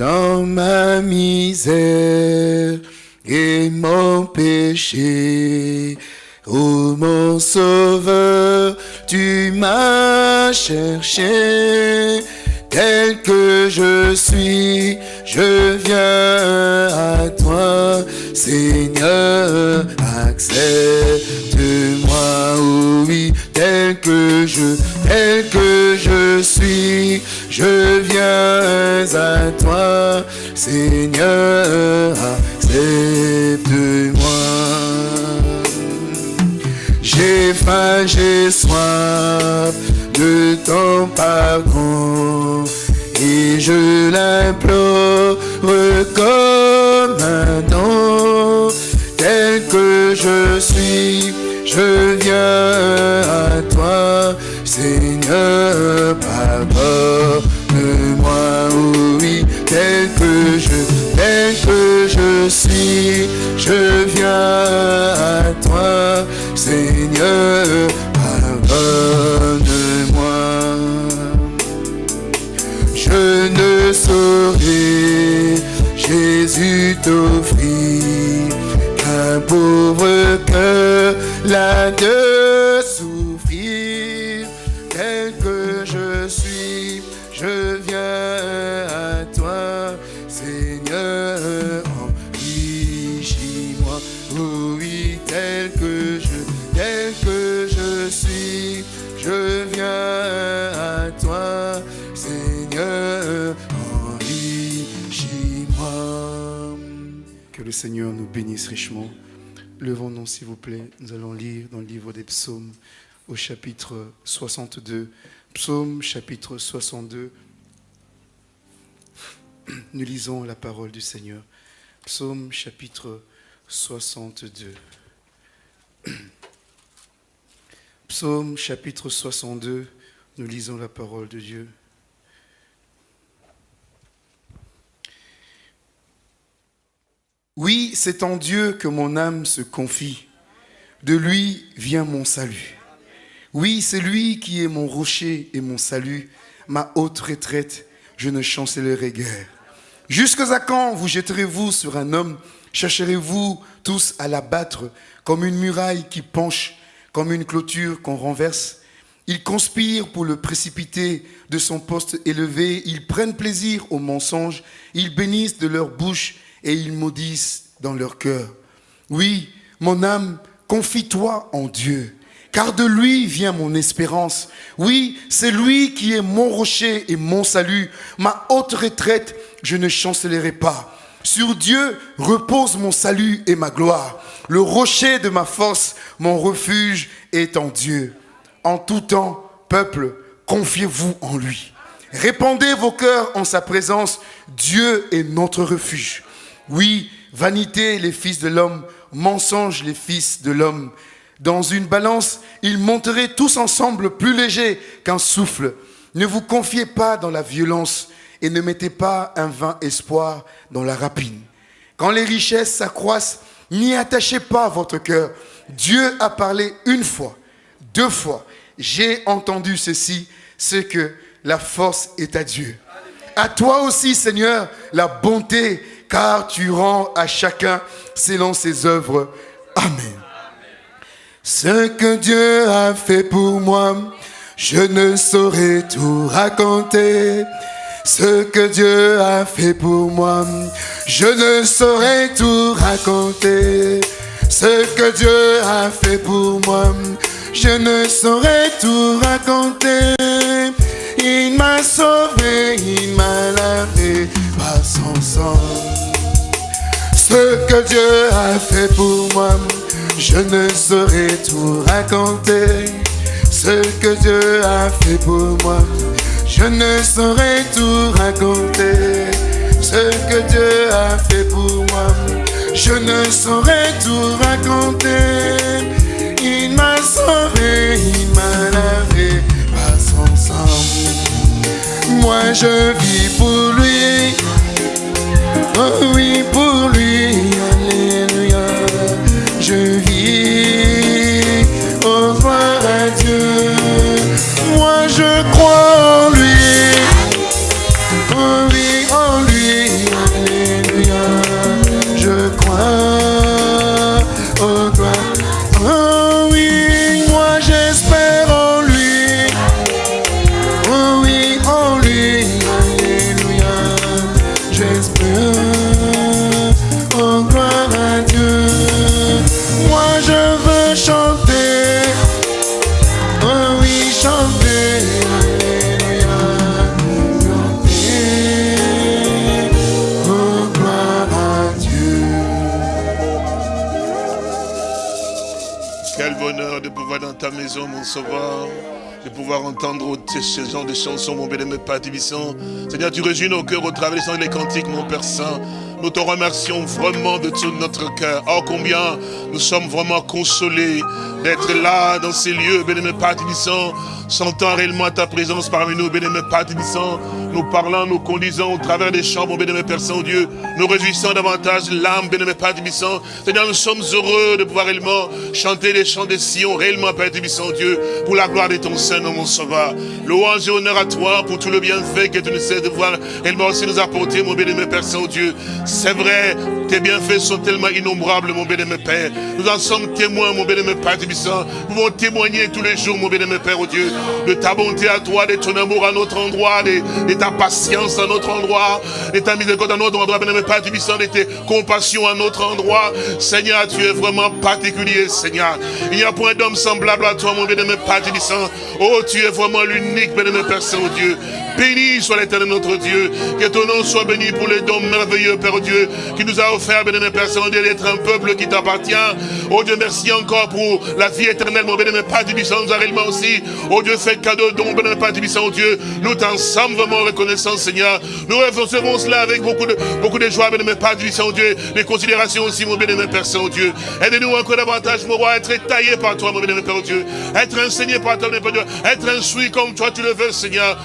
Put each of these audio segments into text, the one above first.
dans ma misère et mon péché. Oh mon sauveur, tu m'as cherché, tel que je suis, je viens à toi, Seigneur, accepte-moi, oui, tel que je, tel que je viens à toi, Seigneur, accepte-moi. J'ai faim, j'ai soif de ton pardon et je l'implore comme un tel que je suis. Je viens à toi, Seigneur, pardonne-moi, je viens à toi, Seigneur, pardonne-moi. Je ne saurais, Jésus t'offrir qu'un pauvre cœur de Seigneur nous bénisse richement. Levons-nous, s'il vous plaît. Nous allons lire dans le livre des psaumes au chapitre 62. Psaume chapitre 62. Nous lisons la parole du Seigneur. Psaume chapitre 62. Psaume chapitre 62. Nous lisons la parole de Dieu. Oui, c'est en Dieu que mon âme se confie. De lui vient mon salut. Oui, c'est lui qui est mon rocher et mon salut, ma haute retraite, je ne chancellerai guère. Jusqu'à quand vous jetterez-vous sur un homme? Chercherez-vous tous à l'abattre comme une muraille qui penche, comme une clôture qu'on renverse? Ils conspirent pour le précipiter de son poste élevé, ils prennent plaisir au mensonge, ils bénissent de leur bouche et ils maudissent dans leur cœur. Oui, mon âme, confie-toi en Dieu, car de lui vient mon espérance. Oui, c'est lui qui est mon rocher et mon salut, ma haute retraite, je ne chancellerai pas. Sur Dieu repose mon salut et ma gloire. Le rocher de ma force, mon refuge est en Dieu. En tout temps, peuple, confiez-vous en lui. Répandez vos cœurs en sa présence. Dieu est notre refuge. Oui, vanité les fils de l'homme, mensonge les fils de l'homme. Dans une balance, ils monteraient tous ensemble plus légers qu'un souffle. Ne vous confiez pas dans la violence et ne mettez pas un vain espoir dans la rapine. Quand les richesses s'accroissent, n'y attachez pas votre cœur. Dieu a parlé une fois, deux fois. J'ai entendu ceci, c'est que la force est à Dieu. À toi aussi, Seigneur, la bonté, car tu rends à chacun selon ses œuvres. Amen. Ce que Dieu a fait pour moi, je ne saurais tout raconter. Ce que Dieu a fait pour moi, je ne saurais tout raconter. Ce que Dieu a fait pour moi, je ne saurais tout raconter. Il m'a sauvé, il m'a lavé Ce que Dieu a fait pour moi, je ne saurais tout raconter. Ce que Dieu a fait pour moi, je ne saurais tout raconter. Ce que Dieu a fait pour moi, je ne saurais tout raconter. Il m'a sauvé, Moi je vis pour lui. Oh oui, pour de pouvoir entendre ce genre de chansons, mon bien-aimé Père Tibissant. Seigneur, tu réjouis nos cœurs au travers des chants et des cantiques, mon Père Saint. Nous te remercions vraiment de tout notre cœur. Oh, combien nous sommes vraiment consolés d'être là, dans ces lieux, bien-aimé Père Tibissant, sentant réellement ta présence parmi nous, bien-aimé Père nous parlant, nous conduisant au travers des mon bien-aimé Père Saint-Dieu, nous réjouissons davantage l'âme, bien-aimé Père Tibissant. Seigneur, nous sommes heureux de pouvoir réellement chanter les chants des Sion, réellement, Père Tibissant, Dieu, pour la gloire de ton Saint-Nom, mon Sauveur. Louange et honneur à toi pour tout le bienfait que tu nous sais de voir réellement aussi nous apporter, mon bien-aimé Père Saint-Dieu. C'est vrai, tes bienfaits sont tellement innombrables, mon bien-aimé Père. Nous en sommes témoins, mon bien-aimé Père Tibissant. Nous pouvons témoigner tous les jours, mon bien-aimé Père, oh Dieu, de ta bonté à toi, de ton amour à notre endroit, de ta patience à notre endroit, de ta miséricorde à notre endroit, bien-aimé Père Tibissant, de tes compassions à notre endroit. Seigneur, tu es vraiment particulier, Seigneur. Il n'y a point d'homme semblable à toi, mon bien-aimé Père. Oh, tu es vraiment l'unique, bien-aimé Père Saint-Dieu. Béni soit l'éternel notre Dieu. Que ton nom soit béni pour les dons merveilleux, Père Dieu, qui nous a offert, bien-aimé Père Saint-Dieu, d'être un peuple qui t'appartient. Oh Dieu, merci encore pour la vie éternelle, mon bien-aimé Père Tibissant, nous réellement aussi. Oh Dieu, fait cadeau, don, Père oh Dieu. Nous t'en sommes vraiment reconnaissants, Seigneur. Nous recevons cela avec beaucoup de, beaucoup de joie, bien-aimé Père Tibissant, Dieu. Les considérations aussi, mon bien-aimé Père Saint-Dieu. Aide-nous encore davantage, mon roi, à être taillé par toi, mon bien-aimé Père Dieu. Être enseigné par toi, mon bien-aimé Dieu. Être instruit comme toi tu le veux, Seigneur.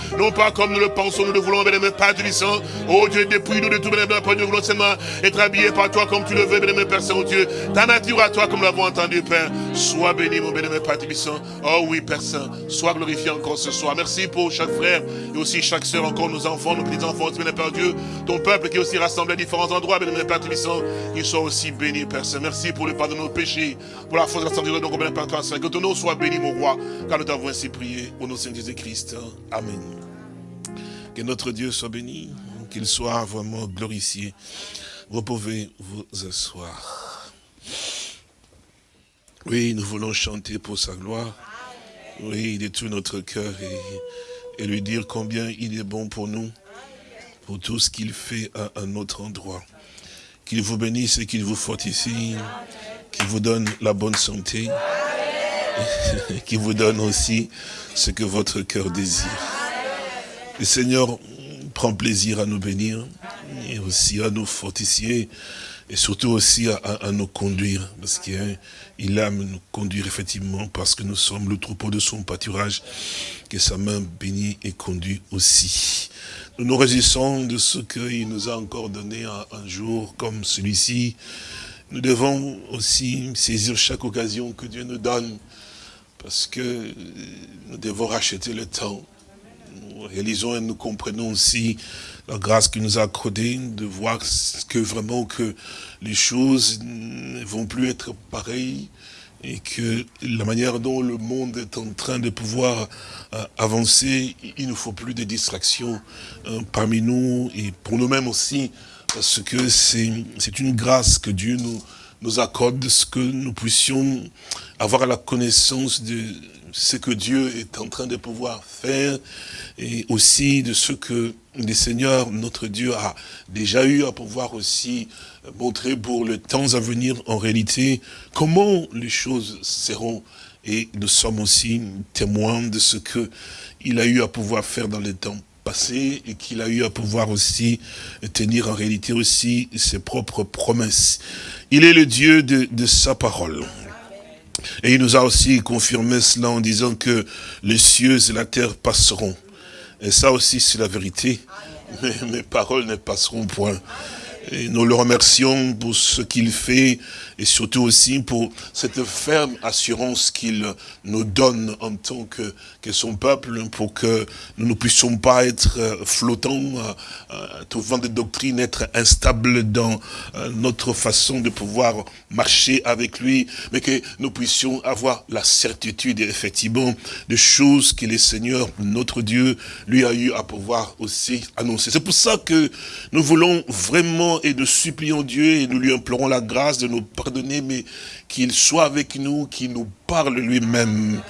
Comme nous le pensons, nous le voulons, bien-aimé Père Tibissant. Oh Dieu, depuis nous de tout, bien-aimé Dieu, nous voulons seulement être habillés par toi comme tu le veux, bien-aimé Père Saint-Dieu. Ta nature à toi, comme nous l'avons entendu, Père. Sois béni, mon bien-aimé Père Tibissant. Oh oui, Père Saint. Sois glorifié encore ce soir. Merci pour chaque frère et aussi chaque soeur, encore nos enfants, nos petits-enfants, bien-aimé Père Dieu. Ton peuple qui est aussi rassemblé à différents endroits, bien-aimé Père Tibissant. Ils soient aussi bénis, Père Saint. Merci pour le pardon de nos péchés, pour la force de la santé de bien Père Saint. Que ton nom soit béni, mon roi, car nous t'avons ainsi prié au nom de Saint Jésus-Christ. Amen. Que notre Dieu soit béni, qu'il soit vraiment glorifié. Vous pouvez vous asseoir. Oui, nous voulons chanter pour sa gloire. Oui, de tout notre cœur et, lui dire combien il est bon pour nous, pour tout ce qu'il fait à un autre endroit. Qu'il vous bénisse et qu'il vous fortifie, qu'il vous donne la bonne santé, qu'il vous donne aussi ce que votre cœur désire. Le Seigneur prend plaisir à nous bénir et aussi à nous fortifier et surtout aussi à, nous conduire parce qu'il aime nous conduire effectivement parce que nous sommes le troupeau de son pâturage que sa main bénit et conduit aussi. Nous nous réjouissons de ce qu'il nous a encore donné un, jour comme celui-ci. Nous devons aussi saisir chaque occasion que Dieu nous donne parce que nous devons racheter le temps réalisons et nous comprenons aussi la grâce qu'il nous a accordée de voir que vraiment que les choses ne vont plus être pareilles et que la manière dont le monde est en train de pouvoir euh, avancer, il ne faut plus de distractions euh, parmi nous et pour nous-mêmes aussi, parce que c'est une grâce que Dieu nous, nous accorde, ce que nous puissions avoir la connaissance de ce que Dieu est en train de pouvoir faire et aussi de ce que le Seigneur, notre Dieu, a déjà eu à pouvoir aussi montrer pour le temps à venir en réalité comment les choses seront. Et nous sommes aussi témoins de ce que il a eu à pouvoir faire dans les temps et qu'il a eu à pouvoir aussi tenir en réalité aussi ses propres promesses. Il est le Dieu de, de sa parole. Et il nous a aussi confirmé cela en disant que les cieux et la terre passeront. Et ça aussi, c'est la vérité. Mais mes paroles ne passeront point. Et nous le remercions pour ce qu'il fait et surtout aussi pour cette ferme assurance qu'il nous donne en tant que, que son peuple pour que nous ne puissions pas être euh, flottants, euh, euh, tout vent de doctrine, être instables dans notre façon de pouvoir marcher avec lui, mais que nous puissions avoir la certitude effectivement de choses que le Seigneur, notre Dieu, lui a eu à pouvoir aussi annoncer. C'est pour ça que nous voulons vraiment et nous supplions Dieu et nous lui implorons la grâce de nous mais qu'il soit avec nous, qu'il nous parle lui-même.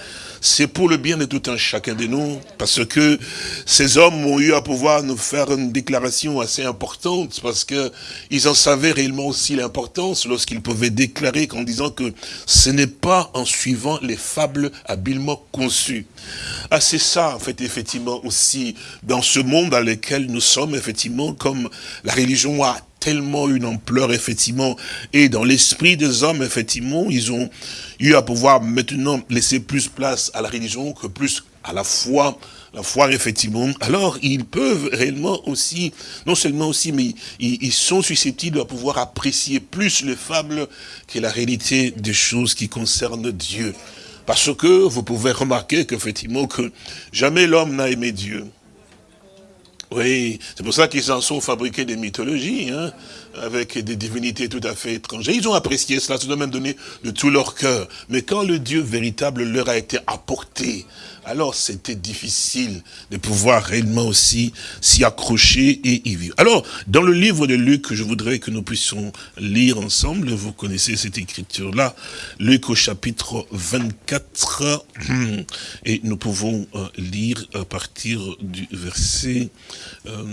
c'est pour le bien de tout un chacun de nous, parce que ces hommes ont eu à pouvoir nous faire une déclaration assez importante, parce que ils en savaient réellement aussi l'importance lorsqu'ils pouvaient déclarer qu'en disant que ce n'est pas en suivant les fables habilement conçues. Ah, c'est ça, en fait, effectivement, aussi, dans ce monde dans lequel nous sommes, effectivement, comme la religion a tellement une ampleur, effectivement, et dans l'esprit des hommes, effectivement, ils ont eu à pouvoir maintenant laisser plus place à la religion que plus à la foi, la foi, effectivement, alors ils peuvent réellement aussi, non seulement aussi, mais ils, sont susceptibles de pouvoir apprécier plus les fables que la réalité des choses qui concernent Dieu. Parce que vous pouvez remarquer qu'effectivement, que jamais l'homme n'a aimé Dieu. Oui, c'est pour ça qu'ils en sont fabriqués des mythologies, hein, avec des divinités tout à fait étrangères. Ils ont apprécié cela, se même donné de tout leur cœur. Mais quand le Dieu véritable leur a été apporté, alors c'était difficile de pouvoir réellement aussi s'y accrocher et y vivre. Alors, dans le livre de Luc, je voudrais que nous puissions lire ensemble, vous connaissez cette écriture-là, Luc au chapitre 24, et nous pouvons euh, lire à partir du verset... Euh,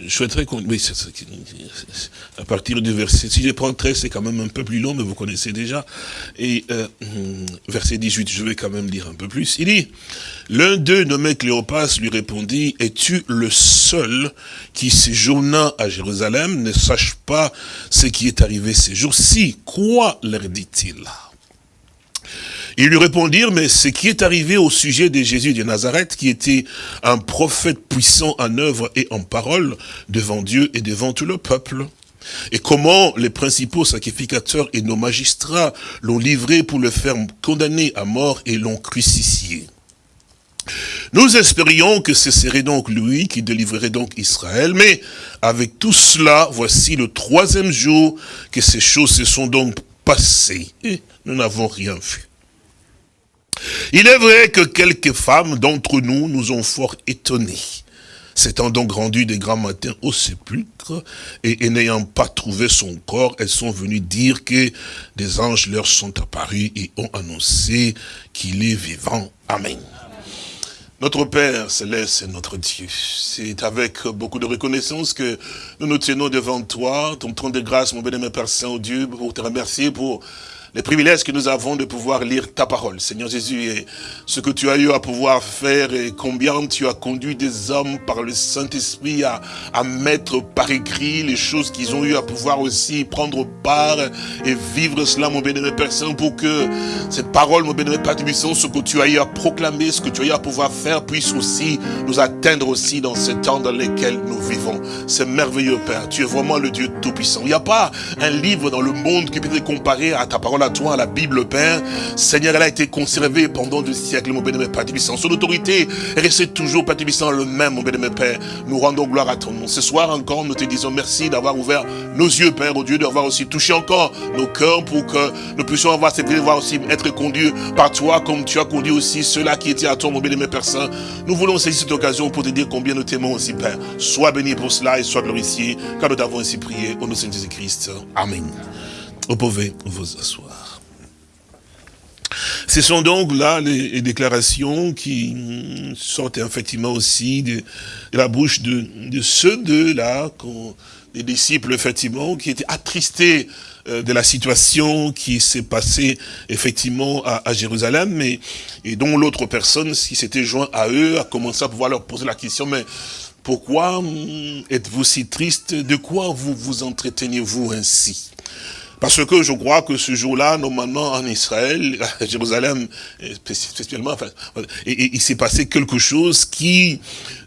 je souhaiterais qu'on... Oui, à partir du verset... Si je prends 13, c'est quand même un peu plus long, mais vous connaissez déjà. Et euh, verset 18, je vais quand même lire un peu plus. Il dit, l'un d'eux, nommé Cléopas, lui répondit, es-tu le seul qui séjourna à Jérusalem? Ne sache pas ce qui est arrivé ces jours-ci Quoi leur dit-il? Ils lui répondirent, mais ce qui est arrivé au sujet de Jésus de Nazareth, qui était un prophète puissant en œuvre et en parole devant Dieu et devant tout le peuple. Et comment les principaux sacrificateurs et nos magistrats l'ont livré pour le faire condamner à mort et l'ont crucifié. Nous espérions que ce serait donc lui qui délivrerait donc Israël, mais avec tout cela, voici le troisième jour que ces choses se sont donc passées, et nous n'avons rien vu. Il est vrai que quelques femmes d'entre nous nous ont fort étonnés. S'étant donc rendues des grands matins au sépulcre, et, n'ayant pas trouvé son corps, elles sont venues dire que des anges leur sont apparus et ont annoncé qu'il est vivant. Amen. Notre Père céleste est notre Dieu. C'est avec beaucoup de reconnaissance que nous nous tenons devant toi, ton trône de grâce, mon bénémoine Père Saint-Dieu, pour te remercier pour les privilèges que nous avons de pouvoir lire ta parole. Seigneur Jésus, et ce que tu as eu à pouvoir faire et combien tu as conduit des hommes par le Saint-Esprit à, à mettre par écrit les choses qu'ils ont eu à pouvoir aussi prendre part et vivre cela, mon bénémoine Père Saint, pour que cette parole, mon bénémoine Père Tubissant, ce que tu as eu à proclamer, ce que tu as eu à pouvoir faire, puisse aussi nous atteindre aussi dans ce temps dans lequel nous vivons. C'est merveilleux, Père. Tu es vraiment le Dieu Tout-Puissant. Il n'y a pas un livre dans le monde qui peut être comparé à ta parole à toi, la Bible, Père. Seigneur, elle a été conservée pendant des siècles, mon bénémoine Père Tibissant. Son autorité est restée toujours, Père Tibissant, le même, mon bénémoine Père. Nous rendons gloire à ton nom. Ce soir encore, nous te disons merci d'avoir ouvert nos yeux, Père, au Dieu, d'avoir aussi touché encore nos cœurs pour que nous puissions avoir cette voir aussi être conduits par toi, comme tu as conduit aussi ceux-là qui étaient à toi, mon bénémoine Père. Nous voulons saisir cette occasion pour te dire combien nous t'aimons aussi, Père. Sois béni pour cela et sois glorifié, car nous t'avons ainsi prié au nom de Jésus-Christ. Amen. Vous pouvez vous asseoir. Ce sont donc là les, déclarations qui sortent effectivement aussi de, la bouche de, ceux deux-là, des disciples effectivement, qui étaient attristés euh, de la situation qui s'est passée effectivement à, Jérusalem, mais, et dont l'autre personne qui s'était joint à eux a commencé à pouvoir leur poser la question, mais pourquoi hum, êtes-vous si triste? De quoi vous vous entretenez-vous ainsi? Parce que je crois que ce jour-là, normalement en Israël, à Jérusalem spécialement, enfin, il s'est passé quelque chose qui,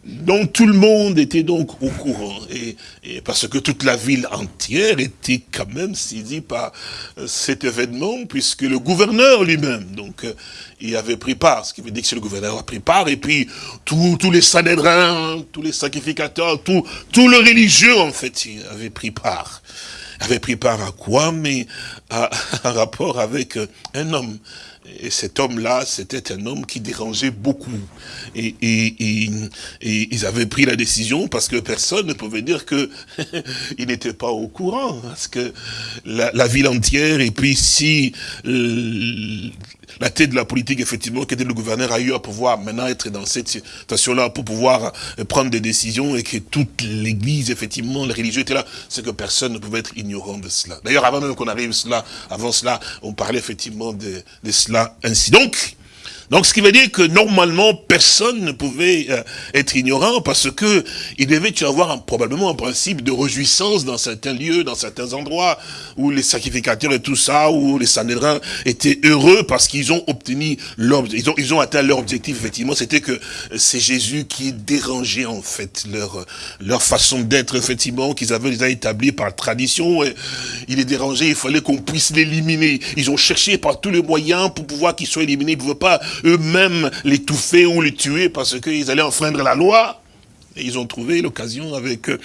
dont tout le monde était donc au courant. Et, parce que toute la ville entière était quand même saisie par euh, cet événement, puisque le gouverneur lui-même, donc, euh, il avait pris part, ce qui veut dire que le gouverneur a pris part, et puis tous les sanédrins, tous les sacrificateurs, tous les religieux, en fait, avaient pris part. Avait pris part à quoi Mais à un rapport avec un homme. Et cet homme-là, c'était un homme qui dérangeait beaucoup. Et, ils avaient pris la décision parce que personne ne pouvait dire que il n'était pas au courant. Parce que la, la, ville entière, et puis si la tête de la politique, effectivement, qui était le gouverneur, a eu à pouvoir maintenant être dans cette situation-là pour pouvoir prendre des décisions et que toute l'église, effectivement, les religieux étaient là, c'est que personne ne pouvait être ignorant de cela. D'ailleurs, avant même qu'on arrive cela, avant cela, on parlait effectivement de, de cela ainsi. Donc, donc, ce qui veut dire que normalement, personne ne pouvait euh, être ignorant parce que il devait y avoir un, probablement un principe de réjouissance dans certains lieux, dans certains endroits, où les sacrificateurs et tout ça, où les sanédrins étaient heureux parce qu'ils ont obtenu leur, ils ont, ils ont atteint leur objectif, effectivement, c'était que c'est Jésus qui dérangeait, en fait, leur, leur façon d'être, effectivement, qu'ils avaient déjà établi par tradition. Et il est dérangé, il fallait qu'on puisse l'éliminer. Ils ont cherché par tous les moyens pour pouvoir qu'il soit éliminé. Ils ne pouvaient pas eux-mêmes l'étouffer ou les tuer parce qu'ils allaient enfreindre la loi. Et ils ont trouvé l'occasion avec euh,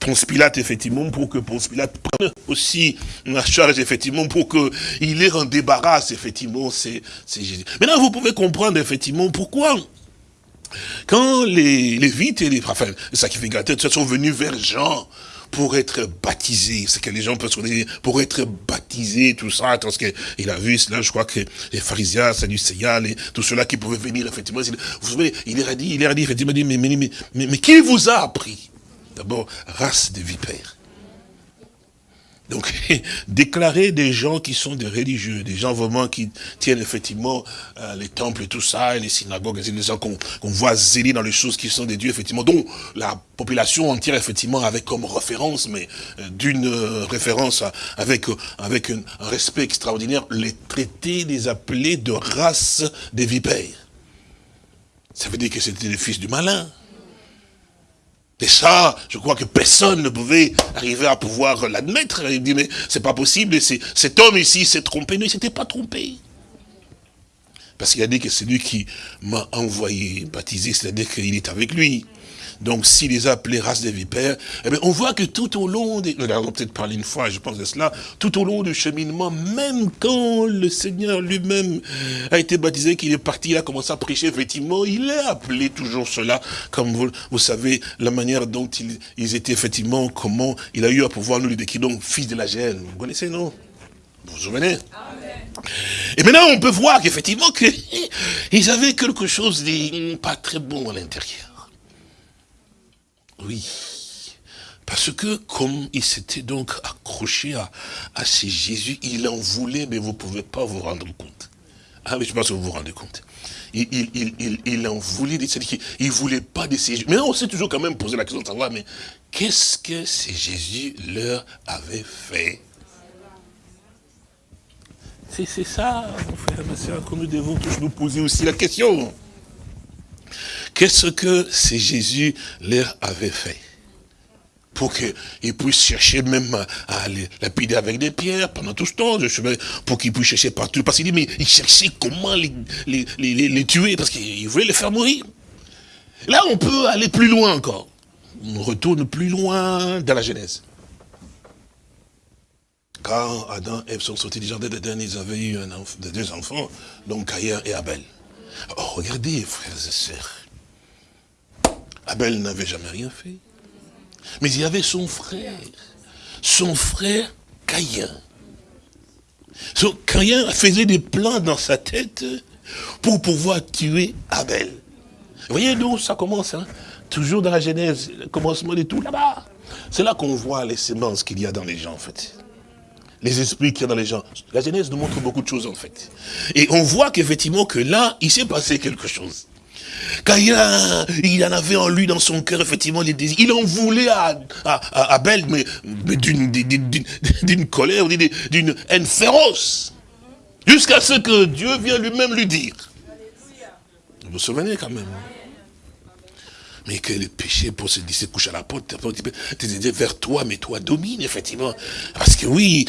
Ponce Pilate, effectivement, pour que Ponce Pilate prenne aussi la charge, effectivement, pour qu'il ait un débarrasse, effectivement, c'est Jésus. Maintenant, vous pouvez comprendre, effectivement, pourquoi quand les, les vites et les, enfin, les sacrificateurs sont venus vers Jean pour être baptisé. C'est que les gens peuvent se dire, pour être baptisé, tout ça, parce qu'il a vu cela, je crois que les pharisiens, Sadducéens, et tout cela qui pouvaient venir, effectivement, vous souvenez, il leur a dit, il leur a dit, effectivement, mais, mais, mais, mais qui vous a appris? D'abord, race de vipères. Donc, déclarer des gens qui sont des religieux, des gens vraiment qui tiennent effectivement euh, les temples et tout ça, et les synagogues, et des gens qu'on voit zéler dans les choses qui sont des dieux, effectivement, dont la population entière, effectivement, avait comme référence, mais euh, d'une euh, référence avec, avec un, respect extraordinaire, les traités des appelés de race des vipères. Ça veut dire que c'était les fils du malin. Et ça, je crois que personne ne pouvait arriver à pouvoir l'admettre. Il dit, mais c'est pas possible, cet homme ici s'est trompé. Non, il s'était pas trompé. Parce qu'il a dit que c'est lui qui m'a envoyé baptiser, c'est-à-dire qu'il est avec lui. Donc, s'il les a appelés race des vipères, eh bien, on voit que tout au long, des, nous peut-être parlé une fois, je pense de cela, tout au long du cheminement, même quand le Seigneur lui-même a été baptisé, qu'il est parti, il a commencé à prêcher, effectivement, il a appelé toujours cela, comme vous, savez, la manière dont ils, étaient, effectivement, comment il a eu à pouvoir nous le décrire, donc, fils de la gêne. Vous connaissez, non? Vous vous souvenez? Et maintenant, on peut voir qu'effectivement, qu'ils avaient quelque chose de pas très bon à l'intérieur. Oui. Parce que comme il s'était donc accroché à, à ces Jésus, il en voulait, mais vous ne pouvez pas vous rendre compte. Ah, mais je pense que vous vous rendez compte. Il, il, il, il en voulait, c'est-à-dire qu'il ne voulait pas de ces Jésus. Mais on s'est toujours quand même posé la question de savoir, mais qu'est-ce que ces Jésus leur avait fait? C'est ça, mon frère, ma soeur, que nous devons tous nous poser aussi la question. Qu'est-ce que c'est Jésus leur avait fait pour qu'ils puissent chercher même à, les lapider avec des pierres pendant tout ce temps, pour qu'ils puissent chercher partout? Parce qu'il dit, mais ils cherchaient comment les, les, les, tuer, parce qu'ils voulaient les faire mourir. Là, on peut aller plus loin encore. On retourne plus loin dans la Genèse. Quand Adam et Ève sont sortis du jardin d'Éden, ils avaient eu un deux enfants, donc Caïn et Abel. Oh, regardez, frères et sœurs, Abel n'avait jamais rien fait. Mais il y avait son frère, son frère Caïn. So, Caïn faisait des plans dans sa tête pour pouvoir tuer Abel. Vous voyez d'où ça commence hein? Toujours dans la Genèse, le commencement de tout, là-bas. C'est là, qu'on voit les semences qu'il y a dans les gens, en fait. Les esprits qu'il y a dans les gens. La Genèse nous montre beaucoup de choses, en fait. Et on voit qu'effectivement, que là, il s'est passé quelque chose. Car il, en avait en lui, dans son cœur, effectivement, les désirs. Il en voulait à, à, Abel, mais, d'une colère, d'une haine féroce. Jusqu'à ce que Dieu vienne lui-même lui dire. Vous vous souvenez quand même mais que le péché pour se couche à la porte, tu vers toi, mais toi domine, effectivement. Parce que oui,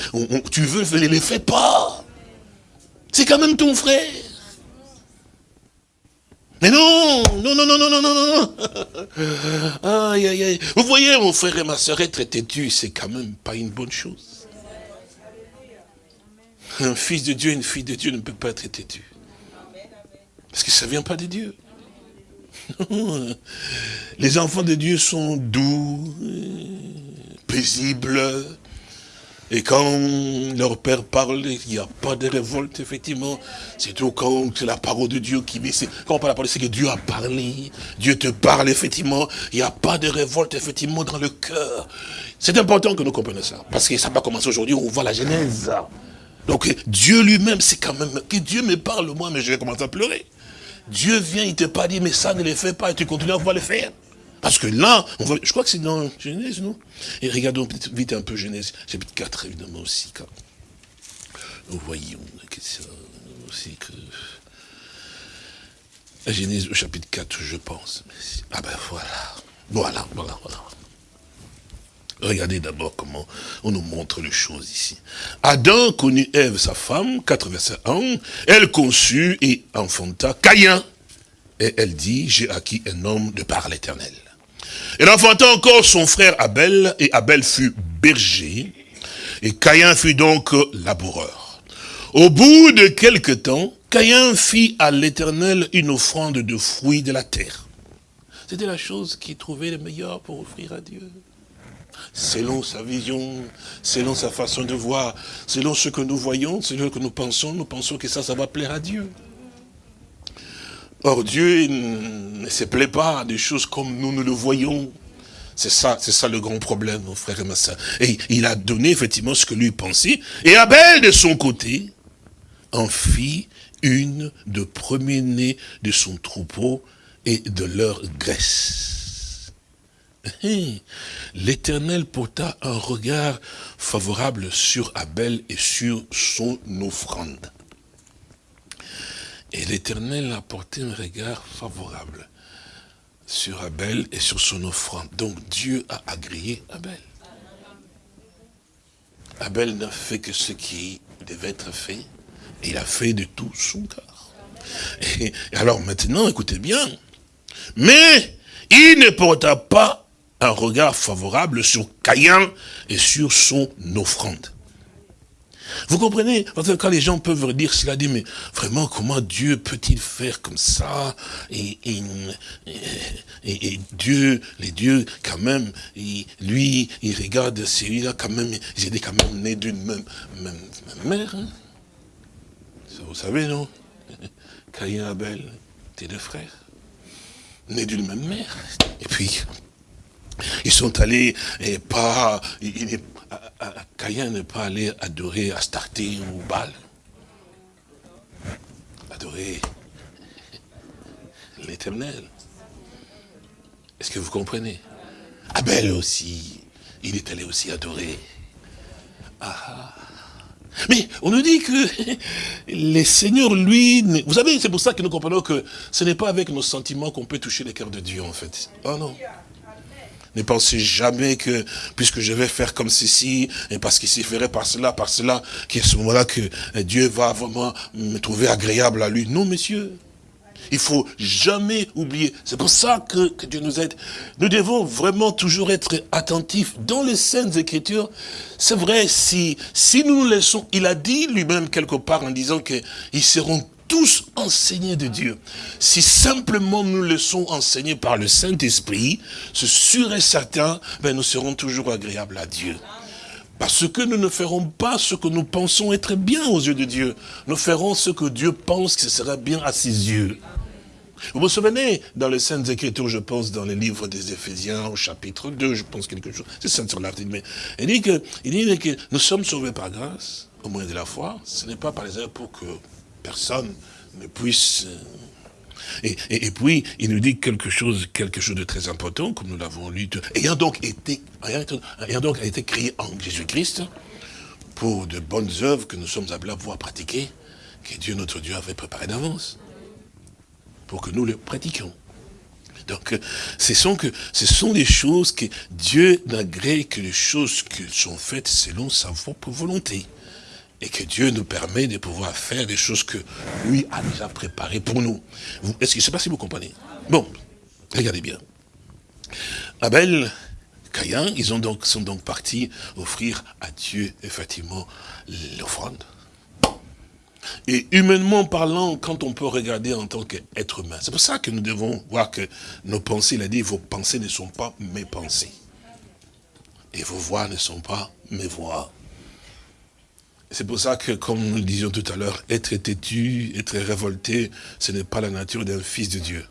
tu veux, ne les fais pas. C'est quand même ton frère. Mais non, non, non, non, non, non, non, non. Aïe, aïe, aïe. Vous voyez, mon frère et ma soeur, être têtu, c'est quand même pas une bonne chose. Un fils de Dieu, une fille de Dieu ne peut pas être têtu. Parce que ça ne vient pas de Dieu. Les enfants de Dieu sont doux, paisibles, et quand leur père parle, il n'y a pas de révolte, effectivement. C'est tout quand c'est la parole de Dieu qui met. Quand on parle de la parole, c'est que Dieu a parlé. Dieu te parle, effectivement. Il n'y a pas de révolte, effectivement, dans le cœur. C'est important que nous comprenions ça. Parce que ça va commencer aujourd'hui, on voit la Genèse. Donc Dieu lui-même, c'est quand même... Que Dieu me parle, moi, mais je vais commencer à pleurer. Dieu vient, il te pas dit, mais ça ne le fait pas, et tu continues à pouvoir le faire. Parce que là, on je crois que c'est dans Genèse, non? Et regardons vite un peu Genèse, chapitre 4, évidemment, aussi. Quand nous voyons que aussi que... Genèse au chapitre 4, je pense. Ah ben voilà. Voilà, voilà, voilà. Regardez d'abord comment on nous montre les choses ici. Adam connut Ève, sa femme, 4 verset 1. Elle conçut et enfanta Caïn. Et elle dit, j'ai acquis un homme de par l'éternel. Elle enfanta encore son frère Abel, et Abel fut berger, et Caïn fut donc laboureur. Au bout de quelque temps, Caïn fit à l'Éternel une offrande de fruits de la terre. C'était la chose qu'il trouvait le meilleur pour offrir à Dieu. Selon sa vision, selon sa façon de voir, selon ce que nous voyons, selon ce que nous pensons, nous pensons que ça, ça va plaire à Dieu. Or, Dieu ne se plaît pas à des choses comme nous, nous le voyons. C'est ça, c'est ça le grand problème, mon frère et ma soeur. Et il a donné effectivement ce que lui pensait. Et Abel, de son côté, en fit une de premier-né de son troupeau et de leur graisse. L'Éternel porta un regard favorable sur Abel et sur son offrande. Et l'Éternel a porté un regard favorable sur Abel et sur son offrande. Donc Dieu a agréé Abel. Abel n'a fait que ce qui devait être fait. Il a fait de tout son cœur. Et alors maintenant, écoutez bien. Mais il ne porta pas un regard favorable sur Caïn et sur son offrande. Vous comprenez? Parce que quand les gens peuvent dire cela, dit, mais vraiment, comment Dieu peut-il faire comme ça? Et, Dieu, les dieux, quand même, lui, il regarde celui-là, quand même, ils étaient quand même nés d'une même, même, mère. Hein? vous savez, non? Caïn et Abel, tes deux frères, nés d'une même mère. Et puis, ils sont allés, et pas, il, Caïn n'est pas allé adorer Astarté ou Baal. Adorer l'éternel. Est-ce que vous comprenez? Abel aussi, il est allé aussi adorer. Ah. Mais on nous dit que les seigneurs, lui, vous savez, c'est pour ça que nous comprenons que ce n'est pas avec nos sentiments qu'on peut toucher le cœur de Dieu, en fait. Oh non. Ne pensez jamais que, puisque je vais faire comme ceci, et parce qu'il s'y ferait par cela, par cela, qu'à ce moment-là que Dieu va vraiment me trouver agréable à lui. Non, messieurs. Il faut jamais oublier. C'est pour ça que, que, Dieu nous aide. Nous devons vraiment toujours être attentifs. Dans les Saintes Écritures, c'est vrai, si, si nous nous laissons, il a dit lui-même quelque part en disant qu'ils seront tous enseignés de Dieu. Si simplement nous laissons enseigner par le Saint-Esprit, c'est sûr et certain, ben, nous serons toujours agréables à Dieu. Parce que nous ne ferons pas ce que nous pensons être bien aux yeux de Dieu. Nous ferons ce que Dieu pense que ce sera bien à ses yeux. Vous vous souvenez, dans les Saintes Écritures, je pense, dans les livres des Éphésiens, au chapitre 2, je pense quelque chose, c'est ça sur l'article, mais il dit, que, il dit que nous sommes sauvés par grâce, au moyen de la foi, ce n'est pas par les œuvres pour que personne ne puisse... Euh, et, et, puis, il nous dit quelque chose, quelque chose de très important, comme nous l'avons lu, ayant donc été, ayant donc été créé en Jésus-Christ, pour de bonnes œuvres que nous sommes appelés à pouvoir pratiquer, que Dieu, notre Dieu, avait préparé d'avance, pour que nous le pratiquions. Donc, ce sont, que, ce sont des choses que Dieu n'agrée que les choses qui sont faites selon sa propre volonté. Et que Dieu nous permet de pouvoir faire des choses que lui a déjà préparées pour nous. Est-ce que je ne sais pas si vous comprenez? Bon, regardez bien. Abel, Caïn, ils sont donc partis offrir à Dieu, effectivement, l'offrande. Et humainement parlant, quand on peut regarder en tant qu'être humain, c'est pour ça que nous devons voir que nos pensées, il a dit, vos pensées ne sont pas mes pensées. Et vos voix ne sont pas mes voix. C'est pour ça que, comme nous le disions tout à l'heure, être têtu, être révolté, ce n'est pas la nature d'un fils de Dieu.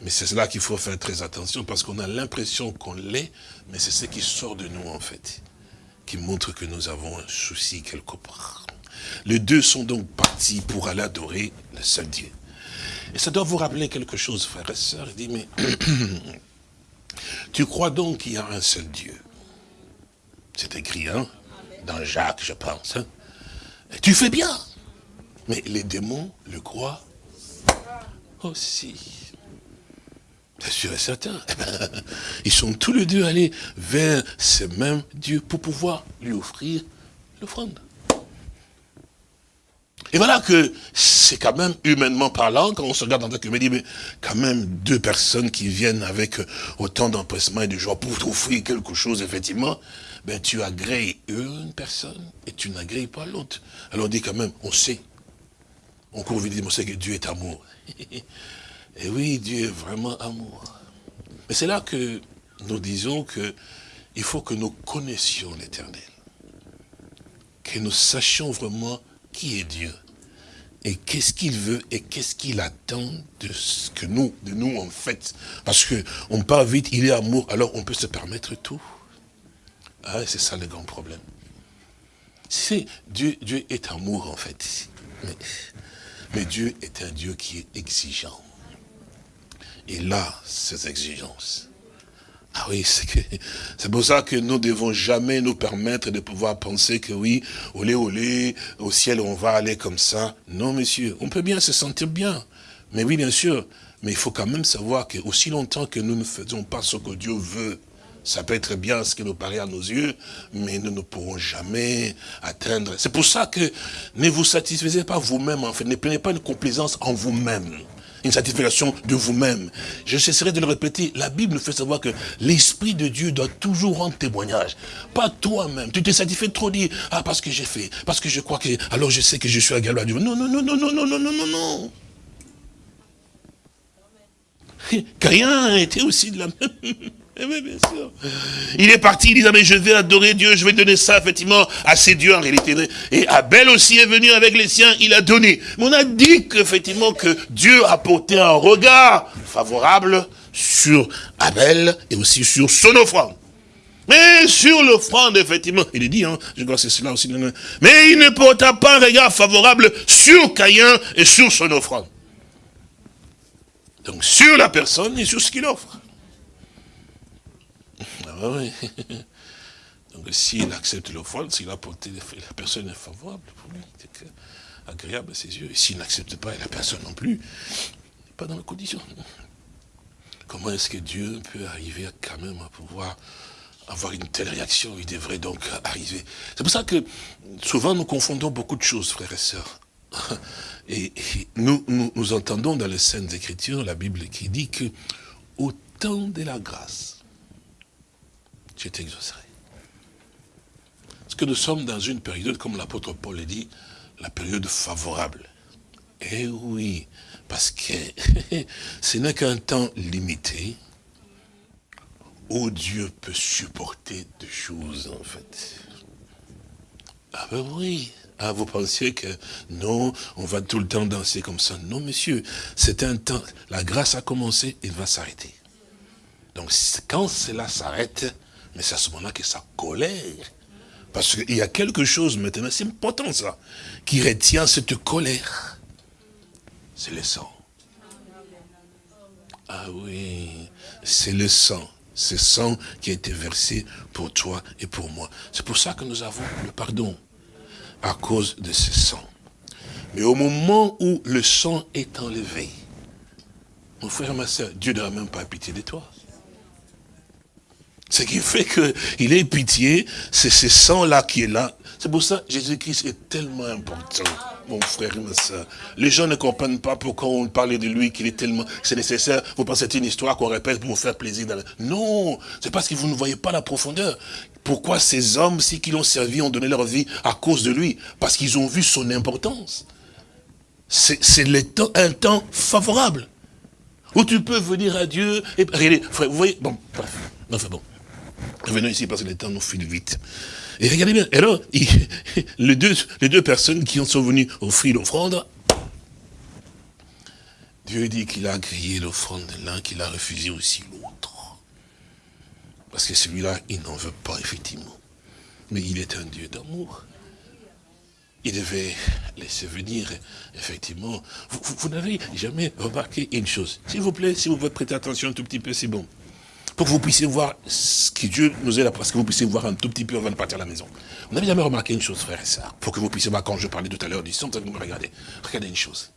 Mais c'est cela qu'il faut faire très attention, parce qu'on a l'impression qu'on l'est, mais c'est ce qui sort de nous, en fait, qui montre que nous avons un souci quelque part. Les deux sont donc partis pour aller adorer le seul Dieu. Et ça doit vous rappeler quelque chose, frères et sœurs. Il dit, mais tu crois donc qu'il y a un seul Dieu? C'est écrit, hein Dans Jacques, je pense. Hein tu fais bien. Mais les démons le croient aussi. Bien sûr et certain. Eh ben, ils sont tous les deux allés vers ce même Dieu pour pouvoir lui offrir l'offrande. Et voilà que c'est quand même, humainement parlant, quand on se regarde en tant que dit, mais quand même deux personnes qui viennent avec autant d'empressement et de joie pour t'offrir quelque chose, effectivement, ben tu agrées une personne et tu n'agrées pas l'autre. Alors on dit quand même, on sait. On court vite, on sait que Dieu est amour. et oui, Dieu est vraiment amour. Mais c'est là que nous disons que il faut que nous connaissions l'éternel. Que nous sachions vraiment qui est Dieu et qu'est-ce qu'il veut et qu'est-ce qu'il attend de ce que nous, de nous en fait. Parce que on part vite, il est amour, alors on peut se permettre tout. Ah, c'est ça le grand problème. Dieu, Dieu est amour en fait. Mais, mais Dieu est un Dieu qui est exigeant. Et là, ces exigences. Ah oui, c'est pour ça que nous ne devons jamais nous permettre de pouvoir penser que oui, olé olé, au ciel on va aller comme ça. Non, monsieur, on peut bien se sentir bien. Mais oui, bien sûr, mais il faut quand même savoir que aussi longtemps que nous ne faisons pas ce que Dieu veut, ça peut être bien ce qui nous paraît à nos yeux, mais nous ne pourrons jamais atteindre. C'est pour ça que ne vous satisfaisez pas vous-même, en fait. Ne prenez pas une complaisance en vous-même une satisfaction de vous-même. Je cesserai de le répéter, la Bible nous fait savoir que l'Esprit de Dieu doit toujours rendre témoignage. Pas toi-même. Tu te satisfais trop dire, ah, parce que j'ai fait, parce que je crois que, alors je sais que je suis à à Dieu. Non, non, non, non, non, non, non, non, non, non. Caïn était aussi de la même eh bien sûr. Il est parti, il dit, ah, mais je vais adorer Dieu, je vais donner ça, effectivement, à ces dieux, en réalité. Et Abel aussi est venu avec les siens, il a donné. Mais on a dit qu'effectivement, que Dieu a porté un regard favorable sur Abel et aussi sur son offrande. Mais sur l'offrande, effectivement, il est dit, hein, je crois que c'est cela aussi. Mais il ne porta pas un regard favorable sur Caïn et sur son offrande. Donc sur la personne et sur ce qu'il offre. Ah oui. Donc s'il accepte l'offrande, s'il a porté, la personne est favorable pour lui, c'est agréable à ses yeux. Et s'il n'accepte pas, et la personne non plus, n'est pas dans la condition. Comment est-ce que Dieu peut arriver quand même à pouvoir avoir une telle réaction? Il devrait donc arriver. C'est pour ça que souvent nous confondons beaucoup de choses, frères et sœurs. Et, nous, nous, entendons dans les Saintes Écritures, la Bible qui dit que au temps de la grâce, je t'exaucerai. Parce que nous sommes dans une période, comme l'apôtre Paul l'a dit, la période favorable. Eh oui, parce que ce n'est qu'un temps limité où Dieu peut supporter des choses, en fait. Ah ben oui, ah, vous pensiez que non, on va tout le temps danser comme ça. Non, monsieur, c'est un temps, la grâce a commencé, il va s'arrêter. Donc, quand cela s'arrête, mais c'est à ce moment-là que ça colère. Parce qu'il y a quelque chose maintenant, c'est important ça, qui retient cette colère. C'est le sang. Ah oui, c'est le sang. Le sang qui a été versé pour toi et pour moi. C'est pour ça que nous avons le pardon, à cause de ce sang. Mais au moment où le sang est enlevé, mon frère, ma soeur, Dieu ne même pas pitié de toi. Ce qui fait qu'il ait pitié, c'est ce sang-là qui est là. C'est pour ça Jésus-Christ est tellement important, mon frère et ma soeur. Les gens ne comprennent pas pourquoi on parle de lui, qu'il est tellement... C'est nécessaire, vous pensez que c'est une histoire qu'on répète pour vous faire plaisir. Non, c'est parce que vous ne voyez pas la profondeur. Pourquoi ces hommes, si qui l'ont servi, ont donné leur vie à cause de lui? Parce qu'ils ont vu son importance. C'est un temps favorable. Où tu peux venir à Dieu et... Regardez, frère, vous voyez... Bon, bref, enfin bon. Revenons ici parce que le temps nous file vite. Et regardez bien, alors, les, deux, les deux personnes qui sont venues offrir l'offrande, Dieu dit qu'il a grillé l'offrande de l'un, qu'il a refusé aussi l'autre. Parce que celui-là, il n'en veut pas, effectivement. Mais il est un Dieu d'amour. Il devait laisser venir, effectivement. Vous, vous n'avez jamais remarqué une chose. S'il vous plaît, si vous pouvez prêter attention un tout petit peu, c'est bon pour que vous puissiez voir ce que Dieu nous est là, parce que vous puissiez voir un tout petit peu avant de partir à la maison. Vous n'avez jamais remarqué une chose, frère et sœur, pour que vous puissiez voir, quand je parlais tout à l'heure du son, vous me regardez. Regardez une chose.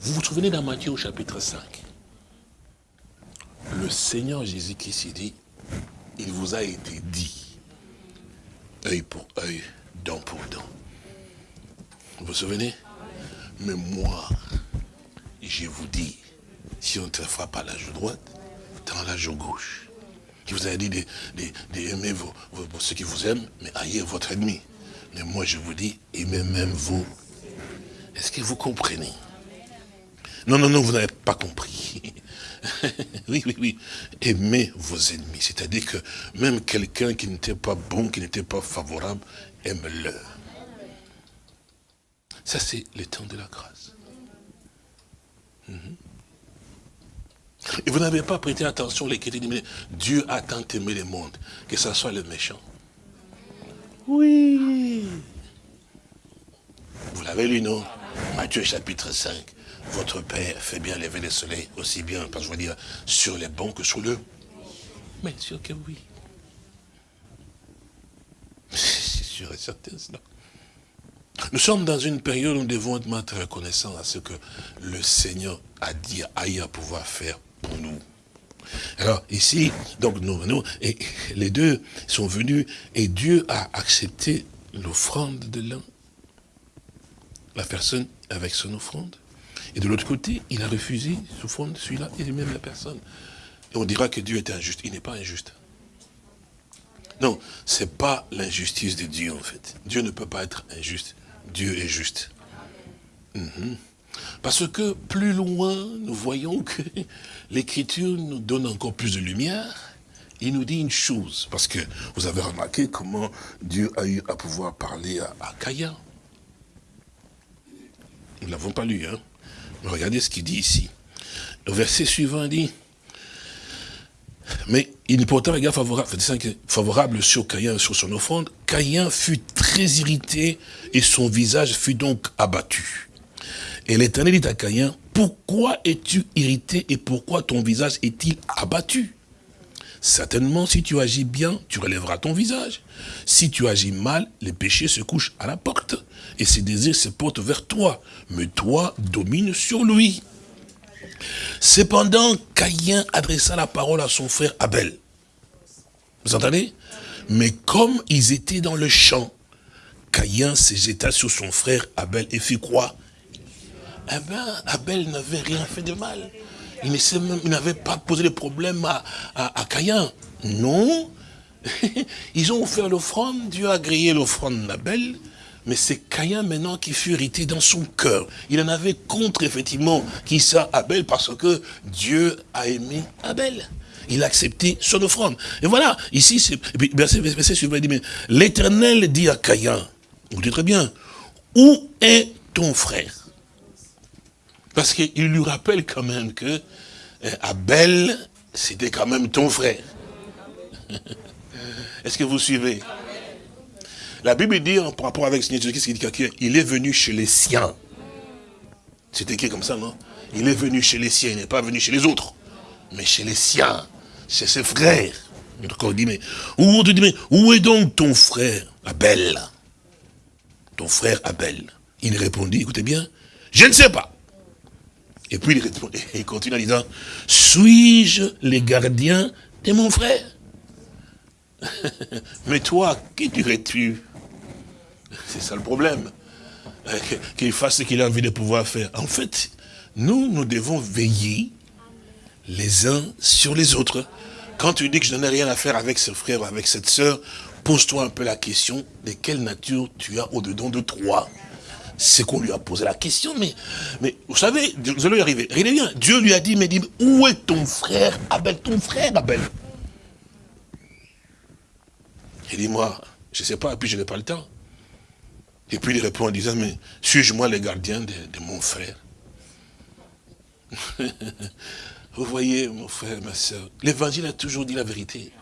Vous vous souvenez dans Matthieu au chapitre 5 Le Seigneur Jésus qui s'est dit, il vous a été dit, œil pour œil, dent pour dent. Vous vous souvenez? Mais moi, je vous dis, si on ne te frappe à la joue droite, dans la joue gauche. Qui vous a dit d'aimer ceux qui vous aiment, mais haïr votre ennemi. Mais moi je vous dis, aimez même vous. Est-ce que vous comprenez? Non, non, non, vous n'avez pas compris. oui, oui, oui. Aimez vos ennemis. C'est-à-dire que même quelqu'un qui n'était pas bon, qui n'était pas favorable, aime-le. Ça, c'est le temps de la grâce. Mhm. Et vous n'avez pas prêté attention, les mais Dieu a tant aimé le monde, que ce soit le méchant. Oui. Vous l'avez lu, non? Matthieu chapitre 5. Votre Père fait bien lever le soleil, aussi bien, parce que je veux dire, sur les bons que sur le... Mais sûr que oui. C'est sûr et certain, cela. Nous sommes dans une période où nous devons être reconnaissants à ce que le Seigneur a dit, a à pouvoir faire nous. Alors ici, donc nous, nous, et les deux sont venus et Dieu a accepté l'offrande de l'un, la personne avec son offrande. Et de l'autre côté, il a refusé l'offrande de celui-là et même la personne. On dira que Dieu est injuste. Il n'est pas injuste. Non, ce n'est pas l'injustice de Dieu en fait. Dieu ne peut pas être injuste. Dieu est juste. Mhm. Parce que plus loin, nous voyons que l'Écriture nous donne encore plus de lumière. Il nous dit une chose, parce que vous avez remarqué comment Dieu a eu à pouvoir parler à, à Caïn. Nous ne l'avons pas lu, hein. Mais regardez ce qu'il dit ici. Le verset suivant dit, mais il porta un regard favorable, sur Caïn, sur son offrande. Caïn fut très irrité et son visage fut donc abattu. Et l'Éternel dit à Caïn, pourquoi es-tu irrité et pourquoi ton visage est-il abattu? Certainement, si tu agis bien, tu relèveras ton visage. Si tu agis mal, les péchés se couchent à la porte et ses désirs se portent vers toi. Mais toi, domine sur lui. Cependant, Caïn adressa la parole à son frère Abel. Vous entendez? Mais comme ils étaient dans le champ, Caïn se jeta sur son frère Abel et fit quoi eh bien, Abel n'avait rien fait de mal. Il n'avait pas posé de problème à, à, Caïn. Non. Ils ont offert l'offrande, Dieu a grillé l'offrande d'Abel, mais c'est Caïn maintenant qui fut irrité dans son cœur. Il en avait contre, effectivement, qui ça, Abel, parce que Dieu a aimé Abel. Il a accepté son offrande. Et voilà, ici, verset suivant, il dit, mais l'éternel dit à Caïn, vous dites très bien, où est ton frère? Parce qu'il lui rappelle quand même que euh, Abel, c'était quand même ton frère. Est-ce que vous suivez? La Bible dit, en rapport avec ce qu'il dit il est venu chez les siens. C'est écrit comme ça, non? Il est venu chez les siens, il n'est pas venu chez les autres, mais chez les siens, chez ses frères. On dit, mais où est donc ton frère Abel? Ton frère Abel. Il répondit, écoutez bien, je ne sais pas. Et puis il, continue en disant, suis-je les gardiens de mon frère? Mais toi, qui dirais-tu? C'est ça le problème. Qu'il fasse ce qu'il a envie de pouvoir faire. En fait, nous, nous devons veiller les uns sur les autres. Quand tu dis que je n'en ai rien à faire avec ce frère ou avec cette sœur, pose-toi un peu la question de quelle nature tu as au-dedans de toi? C'est qu'on lui a posé la question, mais, mais vous savez, vous allez y arriver. Regardez bien, Dieu lui a dit, mais dit, où est ton frère Abel, ton frère Abel? Il dit, moi, je ne sais pas, et puis je n'ai pas le temps. Et puis il répond en disant, mais suis-je moi le gardien de, mon frère? Vous voyez, mon frère, ma soeur, l'évangile a toujours dit la vérité.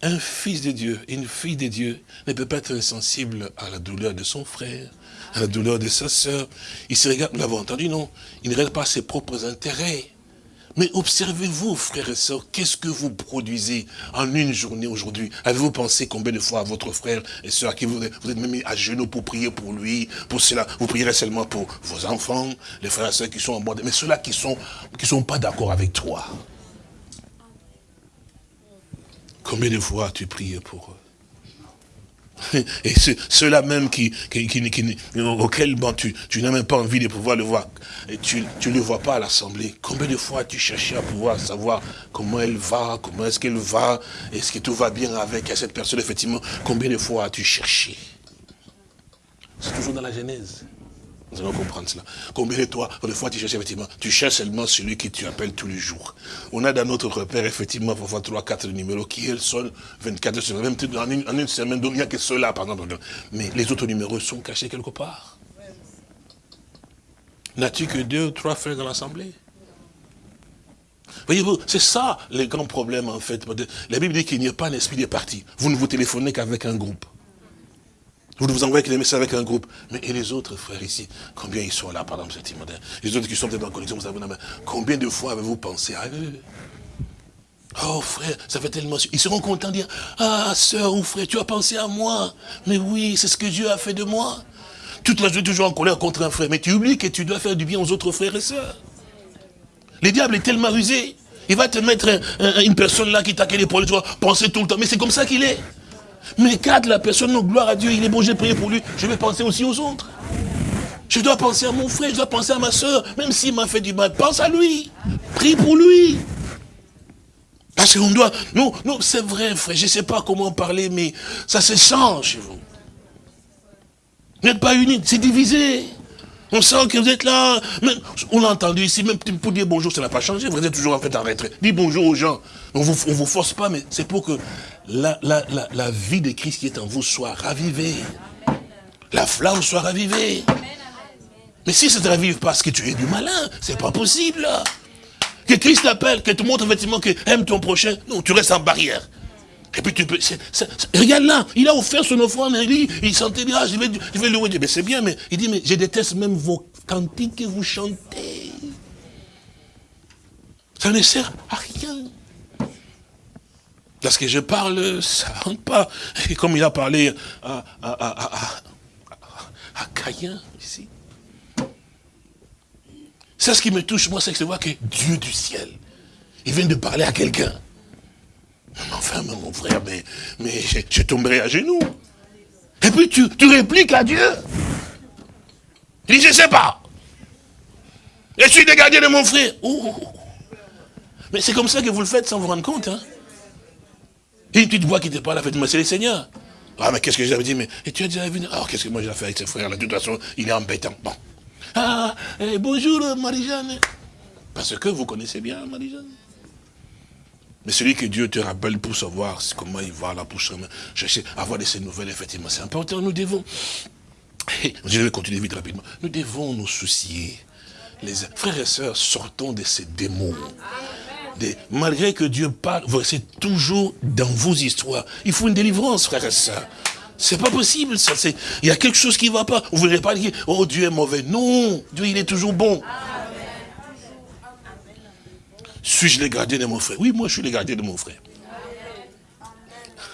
Un fils de Dieu, une fille de Dieu ne peut pas être insensible à la douleur de son frère, la douleur de sa soeur. Il se regarde, nous l'avons entendu, non? Il ne regarde pas ses propres intérêts. Mais observez-vous, frères et sœurs, qu'est-ce que vous produisez en une journée aujourd'hui? Avez-vous pensé combien de fois à votre frère et sœur qui vous êtes, même à genoux pour prier pour lui, pour cela? Vous prierez seulement pour vos enfants, les frères et sœurs qui sont en bord, mais ceux-là qui ne sont, qui sont pas d'accord avec toi. Combien de fois as-tu prié pour eux? Et ceux-là même qui, auxquels bon, tu, tu n'as même pas envie de pouvoir le voir, et tu ne le vois pas à l'Assemblée. Combien de fois as-tu cherché à pouvoir savoir comment elle va, comment est-ce qu'elle va, est-ce que tout va bien avec cette personne, effectivement? Combien de fois as-tu cherché? C'est toujours dans la Genèse. Nous allons comprendre cela. Combien de toi, de fois tu cherches effectivement, tu cherches seulement celui que tu appelles tous les jours. On a dans notre repère effectivement parfois 3, 4 numéros qui elles sont 24 semaines, même en une, en une semaine, donc il n'y a que ceux-là par exemple. Mais les autres numéros sont cachés quelque part. N'as-tu que deux ou trois frères dans l'assemblée? Voyez-vous, c'est ça le grand problème en fait. La Bible dit qu'il n'y a pas un esprit de parti. Vous ne vous téléphonez qu'avec un groupe. Vous vous envoyez les messages avec un groupe. Mais et les autres frères ici, combien ils sont là, par exemple, cette Les autres qui sont peut-être en connexion, vous avez. Combien de fois avez-vous pensé à eux? Oh frère, ça fait tellement... Ils seront contents de dire, ah sœur ou frère, tu as pensé à moi. Mais oui, c'est ce que Dieu a fait de moi. Toute la journée, toujours en colère contre un frère. Mais tu oublies que tu dois faire du bien aux autres frères et sœurs. Le diable est tellement rusé. Il va te mettre une personne là qui t'a l'épaule, tu vois, penser tout le temps. Mais c'est comme ça qu'il est. Mais garde la personne, non, gloire à Dieu, il est bon, j'ai prié pour lui, je vais penser aussi aux autres. Je dois penser à mon frère, je dois penser à ma soeur, même s'il m'a fait du mal, pense à lui, prie pour lui. Parce qu'on doit, non, non, c'est vrai frère, je ne sais pas comment parler, mais ça se sent chez vous. Vous n'êtes pas unis, c'est divisé. On sent que vous êtes là. on l'a entendu ici, même pour dire bonjour, ça n'a pas changé. Vous êtes toujours en fait en retrait. Dis bonjour aux gens. On ne vous, vous force pas, mais c'est pour que la, vie de Christ qui est en vous soit ravivée. La flamme soit ravivée. Mais si ça ne te ravive parce que tu es du malin, c'est pas possible. Que Christ t'appelle, que te montre effectivement que aime ton prochain. Non, tu restes en barrière. Et puis tu peux... regarde là, il a offert son offrande, il il sentait ah, je vais, je vais louer Dieu. Mais c'est bien, mais il dit, mais je déteste même vos cantiques que vous chantez. Ça ne sert à rien. Parce que je parle, ça ne rentre pas. Et comme il a parlé à, à, à, à ici. C'est ce qui me touche, moi, c'est que je vois que Dieu du ciel, il vient de parler à quelqu'un. Enfin, mon frère, mais, mais je, tomberai à genoux. Et puis tu, répliques à Dieu. Dit, je ne sais pas. Je suis le gardien de mon frère. Mais c'est comme ça que vous le faites sans vous rendre compte. Hein. Une petite voix qui te parle, fait, moi c'est le Seigneur. Ah, mais qu'est-ce que j'avais dit mais, Et tu as déjà vu Alors, qu'est-ce que moi j'ai fait avec ce frère là De toute façon, il est embêtant. Bon. Ah, eh, bonjour Marie-Jeanne. Parce que vous connaissez bien Marie-Jeanne. Mais celui que Dieu te rappelle pour savoir comment il va là, pour chercher, avoir de ces nouvelles, effectivement, c'est important. Nous devons, je vais continuer vite rapidement, nous devons nous soucier. Les frères et sœurs, sortons de ces démons. malgré que Dieu parle, vous restez toujours dans vos histoires. Il faut une délivrance, frères et sœurs. C'est pas possible, ça. Il y a quelque chose qui ne va pas. Vous ne voulez pas dire, oh Dieu est mauvais. Non, Dieu il est toujours bon. Suis-je le gardien de mon frère? Oui, moi je suis le gardien de mon frère.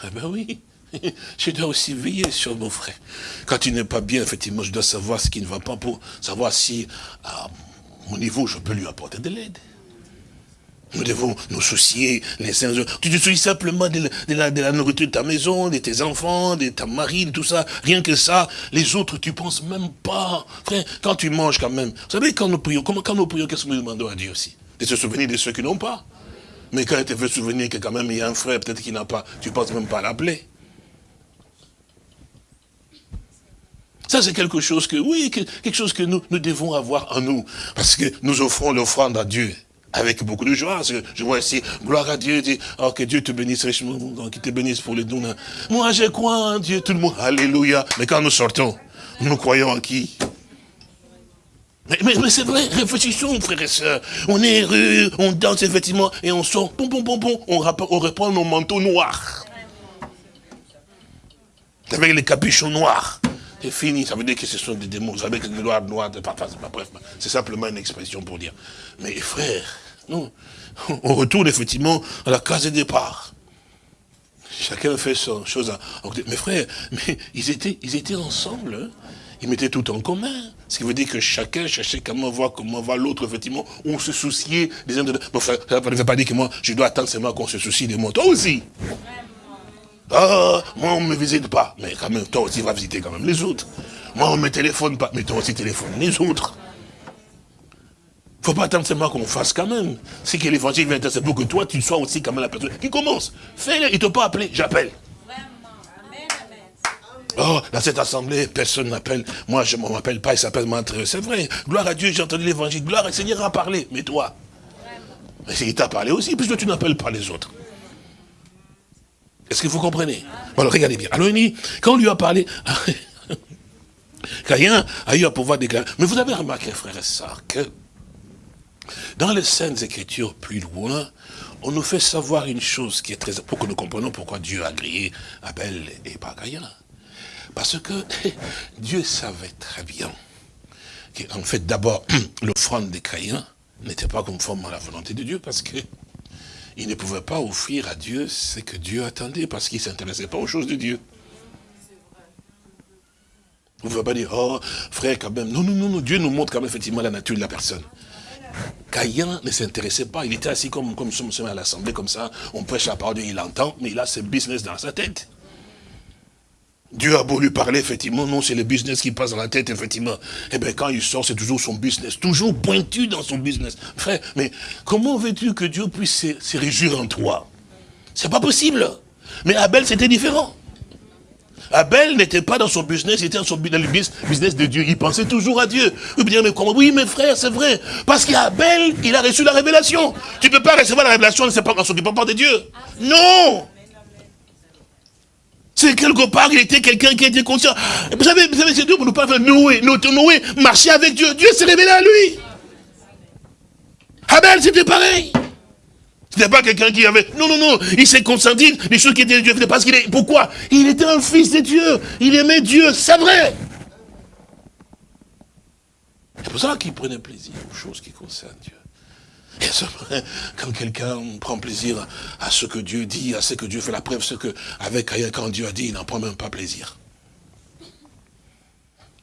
Eh ben oui, je dois aussi veiller sur mon frère. Quand il n'est pas bien, effectivement, je dois savoir ce qui ne va pas pour savoir si, à mon niveau, je peux lui apporter de l'aide. Nous devons nous soucier les uns Tu te soucies simplement de la, de, la, nourriture de ta maison, de tes enfants, de ta marine, tout ça. Rien que ça. Les autres, tu penses même pas. Frère, quand tu manges quand même. Vous savez, quand nous prions, comment, quand nous prions, qu'est-ce que nous demandons à Dieu aussi? De se souvenir de ceux qui n'ont pas. Mais quand il te fait souvenir que quand même il y a un frère peut-être qui n'a pas, tu ne penses même pas à l'appeler. Ça, c'est quelque chose que, oui, quelque chose que nous, nous devons avoir en nous. Parce que nous offrons l'offrande à Dieu avec beaucoup de joie. Je vois ici, gloire à Dieu, oh, que Dieu te bénisse richement, qu'il te bénisse pour les dons. Moi, je crois en Dieu, tout le monde, alléluia. Mais quand nous sortons, nous croyons en qui? Mais, c'est vrai, réfléchissons, frères et sœurs. On est heureux, on danse effectivement, et on sort, on, reprend nos manteaux noirs. Avec les capuchons noirs. C'est fini, ça veut dire que ce sont des démons. Vous savez que le noir, noir, bref, c'est simplement une expression pour dire. Mais frères, nous, on retourne effectivement à la case de départ. Chacun fait son chose. Mais frères, mais ils étaient, ils étaient ensemble. Hein. Ils mettaient tout en commun. Ce qui veut dire que chacun cherchait comment voir, comment voir l'autre, effectivement. On se souciait des uns de Bon, ça ne veut pas dire que moi, je dois attendre seulement qu'on se soucie de moi. Toi aussi. Ah, moi, on ne me visite pas. Mais quand même, toi aussi, va visiter quand même les autres. Moi, on ne me téléphone pas. Mais toi aussi, téléphone les autres. Il ne faut pas attendre seulement qu'on fasse quand même. C'est que l'évangile vient c'est pour que toi, tu sois aussi quand même la personne qui commence. Fais-le, il ne t'a pas appelé, j'appelle. Oh, dans cette assemblée, personne n'appelle. Moi, je ne m'appelle pas, il s'appelle Montreux. C'est vrai. Gloire à Dieu, j'ai entendu l'évangile. Gloire au Seigneur a parlé. Mais toi, mais il t'a parlé aussi, puisque tu n'appelles pas les autres. Est-ce que vous comprenez? Alors, regardez bien. Alors, quand on lui a parlé, Caïn a eu à pouvoir déclarer. Mais vous avez remarqué, frère et sœurs, que dans les Saintes Écritures plus loin, on nous fait savoir une chose qui est très... pour que nous comprenions pourquoi Dieu a grillé Abel et pas Caïn. Parce que Dieu savait très bien qu'en fait, d'abord, l'offrande de Caïn n'était pas conforme à la volonté de Dieu, parce que il ne pouvait pas offrir à Dieu ce que Dieu attendait, parce qu'il ne s'intéressait pas aux choses de Dieu. Vous ne pouvez pas dire, oh, frère, quand même. Non, non, non, non, Dieu nous montre quand même effectivement la nature de la personne. Caïn ne s'intéressait pas, il était assis comme, comme nous sommes à l'assemblée, comme ça, on prêche la parole de Dieu, il entend, mais il a ce business dans sa tête. Dieu a beau lui parler, effectivement, non, c'est le business qui passe dans la tête, effectivement. Eh bien, quand il sort, c'est toujours son business, toujours pointu dans son business. Frère, mais comment veux-tu que Dieu puisse se, réjouir en toi? C'est pas possible. Mais Abel, c'était différent. Abel n'était pas dans son business, il était dans, son, dans le business de Dieu. Il pensait toujours à Dieu. Mais Oui, mes frères, c'est vrai. Parce qu'Abel, il a reçu la révélation. Tu ne peux pas recevoir la révélation en ne s'occupant pas de Dieu. Non c'est quelque part, il était quelqu'un qui était conscient. Vous savez, vous savez c'est Dieu pour nous parler Noé. Noé marchait avec Dieu. Dieu s'est révélé à lui. Abel, c'était pareil. C'était pas quelqu'un qui avait... Non, non, non. Il s'est consenti les choses qui étaient de Dieu. Parce qu'il est... Pourquoi? Il était un fils de Dieu. Il aimait Dieu. C'est vrai. C'est pour ça qu'il prenait plaisir aux choses qui concernent Dieu. Quand quelqu'un prend plaisir à ce que Dieu dit, à ce que Dieu fait la preuve, ce que, avec quand Dieu a dit, il n'en prend même pas plaisir.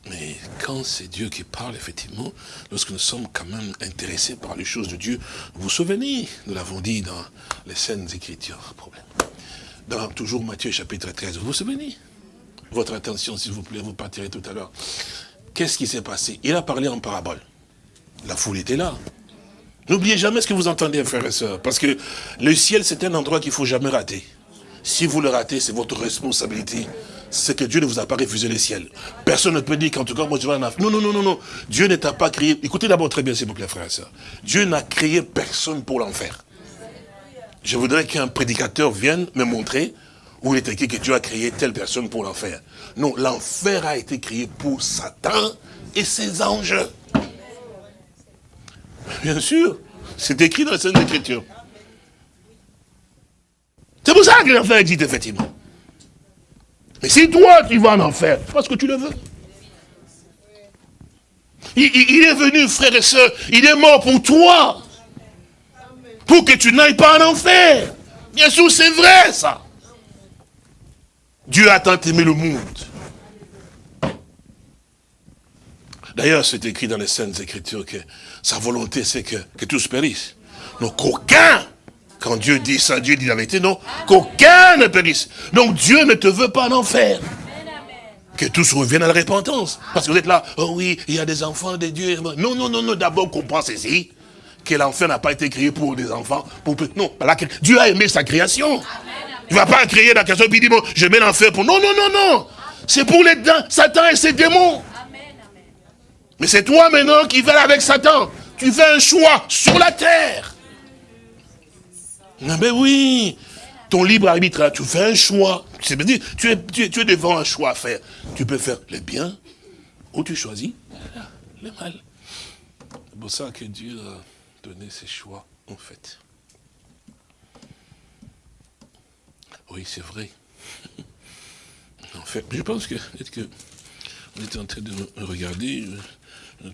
Mais quand c'est Dieu qui parle, effectivement, lorsque nous sommes quand même intéressés par les choses de Dieu, vous vous souvenez, nous l'avons dit dans les scènes écritures, problème. Dans toujours Matthieu chapitre 13, vous vous souvenez? Votre attention, s'il vous plaît, vous partirez tout à l'heure. Qu'est-ce qui s'est passé? Il a parlé en parabole. La foule était là. N'oubliez jamais ce que vous entendez, frères et sœurs, parce que le ciel, c'est un endroit qu'il ne faut jamais rater. Si vous le ratez, c'est votre responsabilité. C'est que Dieu ne vous a pas refusé le ciel. Personne ne peut dire qu'en tout cas, moi je vais en Non, non, non, non, non. Dieu ne t'a pas créé. Écoutez d'abord très bien, s'il vous plaît, frères et sœurs. Dieu n'a créé personne pour l'enfer. Je voudrais qu'un prédicateur vienne me montrer où il est écrit que Dieu a créé telle personne pour l'enfer. Non, l'enfer a été créé pour Satan et ses anges. Bien sûr, c'est écrit dans la Sainte Écriture. C'est pour ça que l'enfer existe, effectivement. Mais si toi, tu vas en enfer, parce que tu le veux. Il, est venu, frère et soeur, il est mort pour toi. Pour que tu n'ailles pas en enfer. Bien sûr, c'est vrai, ça. Dieu a tant aimé le monde D'ailleurs, c'est écrit dans les Saintes Écritures que sa volonté, c'est que, que tous périssent. Donc qu'aucun, quand Dieu dit ça, Dieu dit la vérité, non, qu'aucun ne périsse. Donc Dieu ne te veut pas en enfer. Que tous reviennent à la repentance. Parce que vous êtes là, oh oui, il y a des enfants de Dieu. Non, non, non, non, d'abord comprends ceci, que l'enfer n'a pas été créé pour des enfants. Pour... Non, Dieu a aimé sa création. Il ne va pas créer la création et puis dire, bon, je mets l'enfer pour... Non, non, non, non. C'est pour les Satan et ses démons. Mais c'est toi maintenant qui vas avec Satan. Tu fais un choix sur la terre. Ah ben oui, ton libre arbitre, tu fais un choix. Tu es, devant un choix à faire. Tu peux faire le bien ou tu choisis le mal. C'est pour ça que Dieu a donné ses choix, en fait. Oui, c'est vrai. En fait, je pense que peut-être que en train de regarder,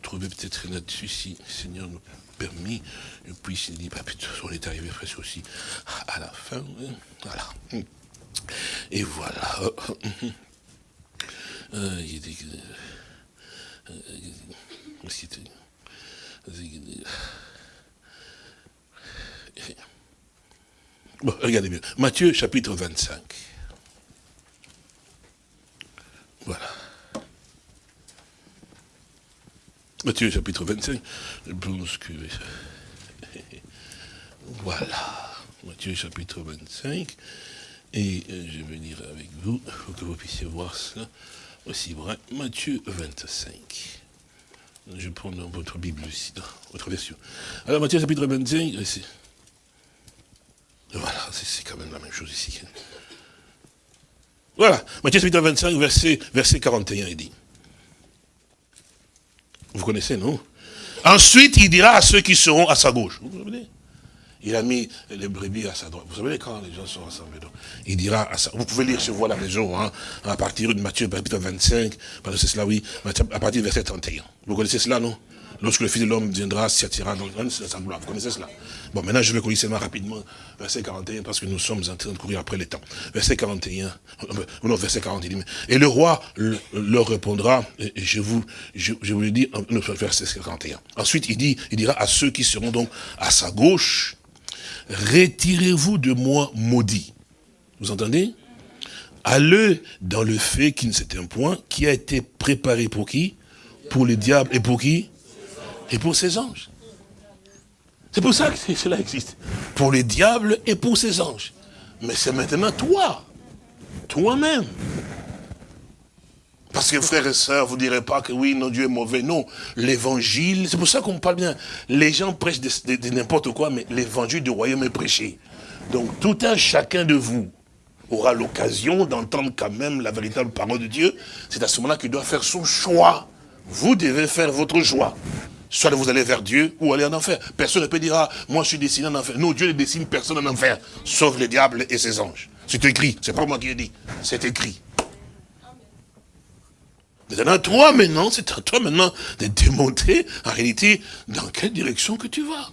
trouver peut-être là-dessus si le Seigneur nous permis. Et puis il dit, bah, on est arrivé presque aussi à la fin. Voilà. Et voilà. Il Bon, regardez bien. Matthieu chapitre 25. Voilà. Matthieu chapitre 25, je pense. Voilà. Matthieu chapitre 25. Et euh, je vais venir avec vous, pour que vous puissiez voir cela aussi vrai. Matthieu 25. Je prends dans votre Bible aussi, dans votre version. Alors Matthieu chapitre 25, voilà, c'est quand même la même chose ici. Voilà, Matthieu chapitre 25, verset, verset 41, il dit. Vous connaissez, non? Ensuite, il dira à ceux qui seront à sa gauche. Vous vous il a mis les brebis à sa droite. Vous savez quand les gens sont rassemblés. il dira à sa... Vous pouvez lire sur vous la maison, hein, à partir de Matthieu, chapitre 25, parce que c'est cela, oui, à partir du verset 31. Vous connaissez cela, non? Lorsque le Fils de l'homme viendra, s'attira dans sa gloire. Vous connaissez cela Bon, maintenant, je vais courir seulement rapidement, verset 41, parce que nous sommes en train de courir après le temps. Verset 41, euh, non, verset 40, il dit, et le roi leur répondra, je vous, je, vous le dis, verset 41. Ensuite, il dit, il dira à ceux qui seront donc à sa gauche, retirez-vous de moi maudit. Vous entendez? Allez dans le fait qui ne un point, qui a été préparé pour qui? Pour le diable et pour qui? Et pour ses anges. C'est pour ça que cela existe. Pour les diables et pour ses anges. Mais c'est maintenant toi, toi-même. Parce que frères et sœurs, vous ne direz pas que oui, non, Dieu est mauvais. Non, l'évangile, c'est pour ça qu'on parle bien. Les gens prêchent de, n'importe quoi, mais l'évangile du royaume est prêché. Donc tout un chacun de vous aura l'occasion d'entendre quand même la véritable parole de Dieu. C'est à ce moment-là qu'il doit faire son choix. Vous devez faire votre choix. Soit vous allez vers Dieu ou aller en enfer. Personne ne peut dire, ah, moi je suis destiné en enfer. Non, Dieu ne destine personne en enfer, sauf le diable et ses anges. C'est écrit, c'est pas moi qui l'ai dit, c'est écrit. C'est à toi maintenant, c'est à toi maintenant de démontrer en réalité dans quelle direction que tu vas.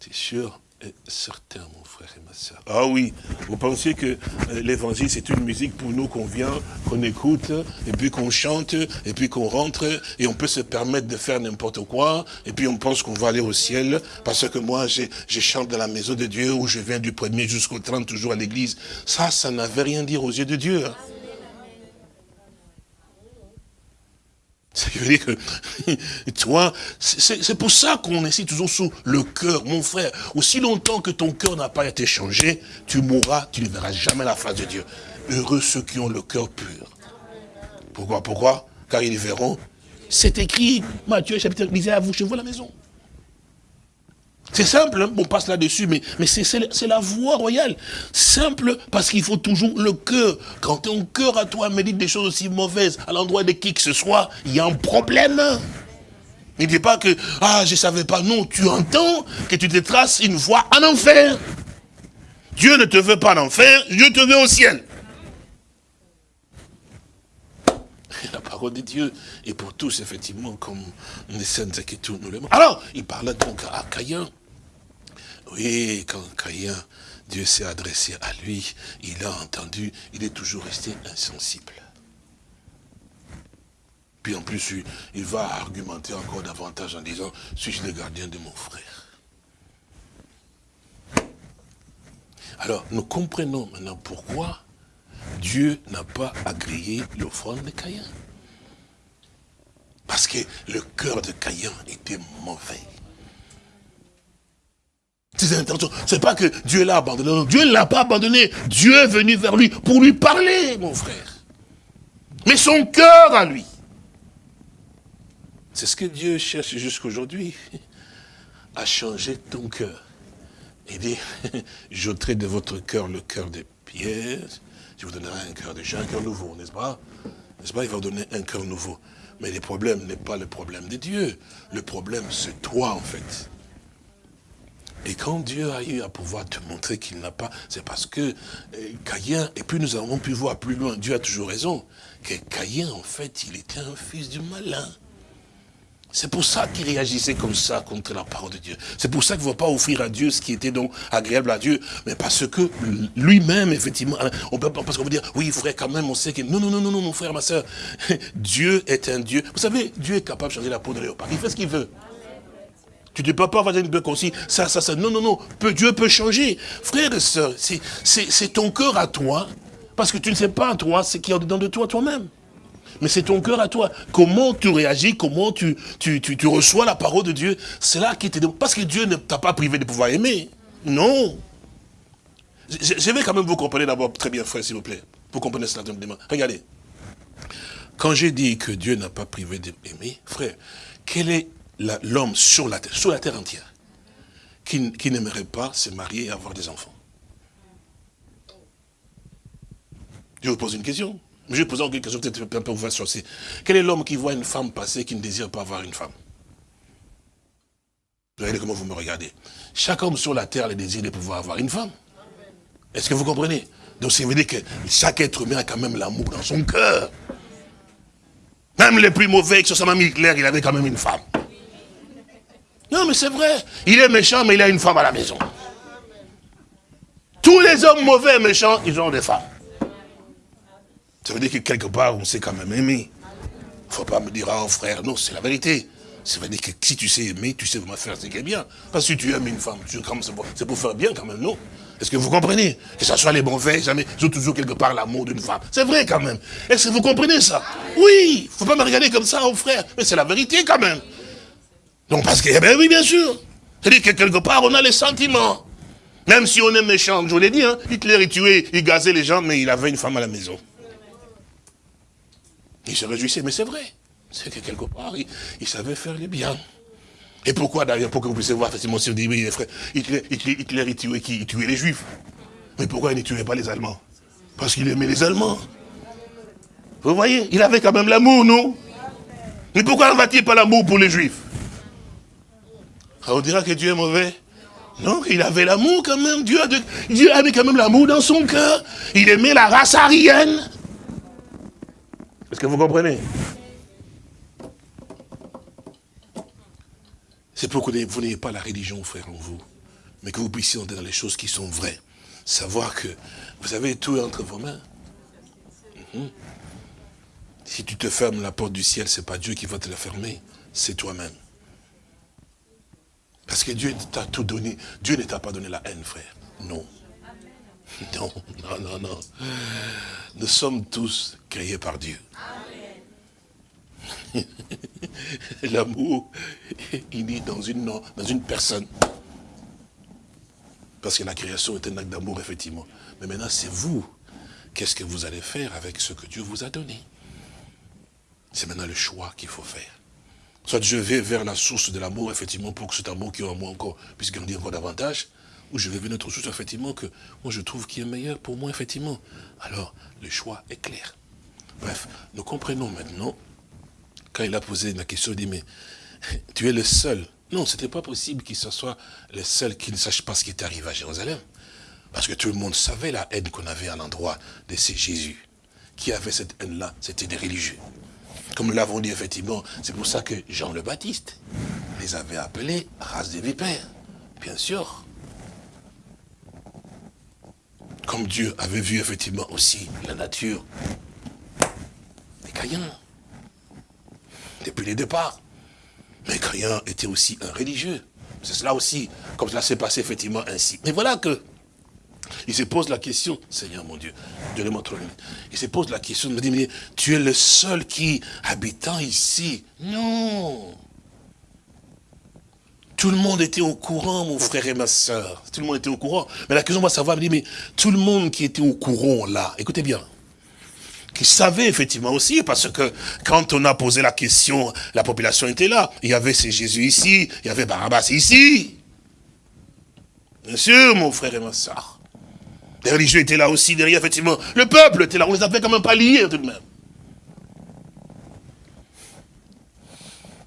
C'est sûr et certain, mon frère et ma soeur. Ah oui, vous pensez que euh, l'évangile, c'est une musique pour nous qu'on vient, qu'on écoute, et puis qu'on chante, et puis qu'on rentre, et on peut se permettre de faire n'importe quoi, et puis on pense qu'on va aller au ciel, parce que moi, je, chante dans la maison de Dieu, où je viens du premier jusqu'au 30, toujours à l'église. Ça, ça n'avait rien dire aux yeux de Dieu. Hein. Ça que, toi, c'est pour ça qu'on essaie toujours sous le cœur, mon frère. Aussi longtemps que ton cœur n'a pas été changé, tu mourras, tu ne verras jamais la face de Dieu. Heureux ceux qui ont le cœur pur. Pourquoi Pourquoi? Car ils verront. C'est écrit, Matthieu chapitre, lisez à vous chez vous la maison. C'est simple, hein, on passe là-dessus, mais, c'est la voie royale. Simple, parce qu'il faut toujours le cœur. Quand ton cœur à toi médite des choses aussi mauvaises à l'endroit de qui que ce soit, il y a un problème. Ne dis pas que, ah, je ne savais pas. Non, tu entends que tu te traces une voie en enfer. Dieu ne te veut pas en enfer, Dieu te veut au ciel. la parole de Dieu est pour tous, effectivement, comme les saintes Écritures nous le Alors, il parle donc à Caïn. Oui, quand Caïn, Dieu s'est adressé à lui, il a entendu, il est toujours resté insensible. Puis en plus, il va argumenter encore davantage en disant, suis-je le gardien de mon frère? Alors, nous comprenons maintenant pourquoi Dieu n'a pas agréé l'offrande de Caïn. Parce que le cœur de Caïn était mauvais. C'est pas que Dieu l'a abandonné. Dieu ne l'a pas abandonné. Dieu est venu vers lui pour lui parler, mon frère. Mais son cœur à lui. C'est ce que Dieu cherche jusqu'aujourd'hui. À changer ton cœur. Il dit, j'ôterai de votre cœur le cœur de pierre. Je vous donnerai un cœur de un cœur nouveau, n'est-ce pas? N'est-ce pas? Il va vous donner un cœur nouveau. Mais le problème n'est pas le problème de Dieu. Le problème, c'est toi, en fait. Et quand Dieu a eu à pouvoir te montrer qu'il n'a pas, c'est parce que euh, Caïn, et puis nous avons pu voir plus loin, Dieu a toujours raison, que Caïn, en fait, il était un fils du malin. C'est pour ça qu'il réagissait comme ça contre la parole de Dieu. C'est pour ça qu'il ne va pas offrir à Dieu ce qui était donc agréable à Dieu, mais parce que lui-même, effectivement, on peut, parce qu'on veut dire, oui, frère, quand même, on sait que... Non, non, non, non, non, mon frère, ma soeur, Dieu est un Dieu. Vous savez, Dieu est capable de changer la peau de léopard. Il fait ce qu'il veut. Tu ne peux pas avoir une bœuf aussi, ça, ça, ça. Non, non, non. Dieu peut changer. Frère et soeur, c'est ton cœur à toi, parce que tu ne sais pas, toi, ce qui est dedans de toi, toi-même. Mais c'est ton cœur à toi. Comment tu réagis, comment tu, reçois la parole de Dieu, c'est là qui te Parce que Dieu ne t'a pas privé de pouvoir aimer. Non. Je, vais quand même vous comprendre d'abord très bien, frère, s'il vous plaît. Vous comprenez cela Regardez. Quand j'ai dit que Dieu n'a pas privé d'aimer, frère, quel est l'homme sur la terre, sur la terre entière, qui, n'aimerait pas se marier et avoir des enfants Je vous pose une question. Je vais poser une question, peut-être un peu vous aussi. Quel est l'homme qui voit une femme passer qui ne désire pas avoir une femme? Regardez comment vous me regardez. Chaque homme sur la terre a le désir de pouvoir avoir une femme. Est-ce que vous comprenez? Donc ça veut dire que chaque être humain a quand même l'amour dans son cœur. Même les plus mauvais, que ce soit même Hitler, il avait quand même une femme. Non, mais c'est vrai. Il est méchant, mais il a une femme à la maison. Tous les hommes mauvais et méchants, ils ont des femmes. Ça veut dire que quelque part, on s'est quand même aimé. Il ne faut pas me dire, oh frère, non, c'est la vérité. Ça veut dire que si tu sais aimer, tu sais vraiment faire ce qui est bien. Parce que si tu aimes une femme, c'est pour faire bien quand même, non? Est-ce que vous comprenez? Que ce soit les bons faits, jamais, ils toujours quelque part l'amour d'une femme. C'est vrai quand même. Est-ce que vous comprenez ça? Oui, il ne faut pas me regarder comme ça, oh frère. Mais c'est la vérité quand même. Donc parce que, eh bien oui, bien sûr. C'est-à-dire que quelque part, on a les sentiments. Même si on est méchant, je vous l'ai dit, hein, Hitler, il tuait, il gazait les gens, mais il avait une femme à la maison. Il se réjouissait, mais c'est vrai. C'est que quelque part, il, savait faire les biens. Et pourquoi d'ailleurs Pour que vous puissiez voir, effectivement, si vous dites, oui, frère, Hitler, Hitler, il tuait qui? Il tuait les Juifs. Mais pourquoi il ne tuait pas les Allemands? Parce qu'il aimait les Allemands. Vous voyez, il avait quand même l'amour, non? Mais pourquoi va-t-il pas l'amour pour les Juifs? On dira que Dieu est mauvais non, il avait l'amour quand même. Dieu, Dieu avait quand même l'amour dans son cœur. Il aimait la race aryenne. Est-ce que vous comprenez? C'est pour que vous n'ayez pas la religion, frère, en vous, mais que vous puissiez entrer dans les choses qui sont vraies. Savoir que vous avez tout entre vos mains. Mhm. Si tu te fermes la porte du ciel, ce n'est pas Dieu qui va te la fermer, c'est toi-même. Parce que Dieu t'a tout donné. Dieu ne t'a pas donné la haine, frère. Non. Non, non, non, non. Nous sommes tous créés par Dieu. L'amour, il est dans une, dans une personne. Parce que la création est un acte d'amour, effectivement. Mais maintenant, c'est vous. Qu'est-ce que vous allez faire avec ce que Dieu vous a donné? C'est maintenant le choix qu'il faut faire. Soit je vais vers la source de l'amour, effectivement, pour que cet amour qui est en moi encore puisse grandir encore davantage, ou je vais vers notre source, effectivement, que moi je trouve qui est meilleur pour moi, effectivement. Alors, le choix est clair. Bref, nous comprenons maintenant quand il a posé la question, il dit, mais tu es le seul. Non, ce n'était pas possible qu'il soit le seul qui ne sache pas ce qui est arrivé à Jérusalem. Parce que tout le monde savait la haine qu'on avait à l'endroit de ces Jésus. Qui avait cette haine-là? C'était des religieux. Comme nous l'avons dit effectivement, c'est pour ça que Jean le Baptiste les avait appelés race des vipères. Bien sûr. Comme Dieu avait vu effectivement aussi la nature des Caïens. depuis le départ. Mais Caïn était aussi un religieux. C'est cela aussi, comme cela s'est passé effectivement ainsi. Mais voilà que, il se pose la question, Seigneur mon Dieu, donnez-moi trop Il se pose la question, il me dit, mais tu es le seul qui, habitant ici. Non. Tout le monde était au courant, mon frère et ma soeur. Tout le monde était au courant. Mais la question, va savoir, me dit, mais tout le monde qui était au courant là, écoutez bien, qui savait effectivement aussi, parce que quand on a posé la question, la population était là. Il y avait ces Jésus ici, il y avait Barabbas ici. Bien sûr, mon frère et ma soeur. Les religieux étaient là aussi derrière, effectivement. Le peuple était là, on les avait quand même pas liés tout de même.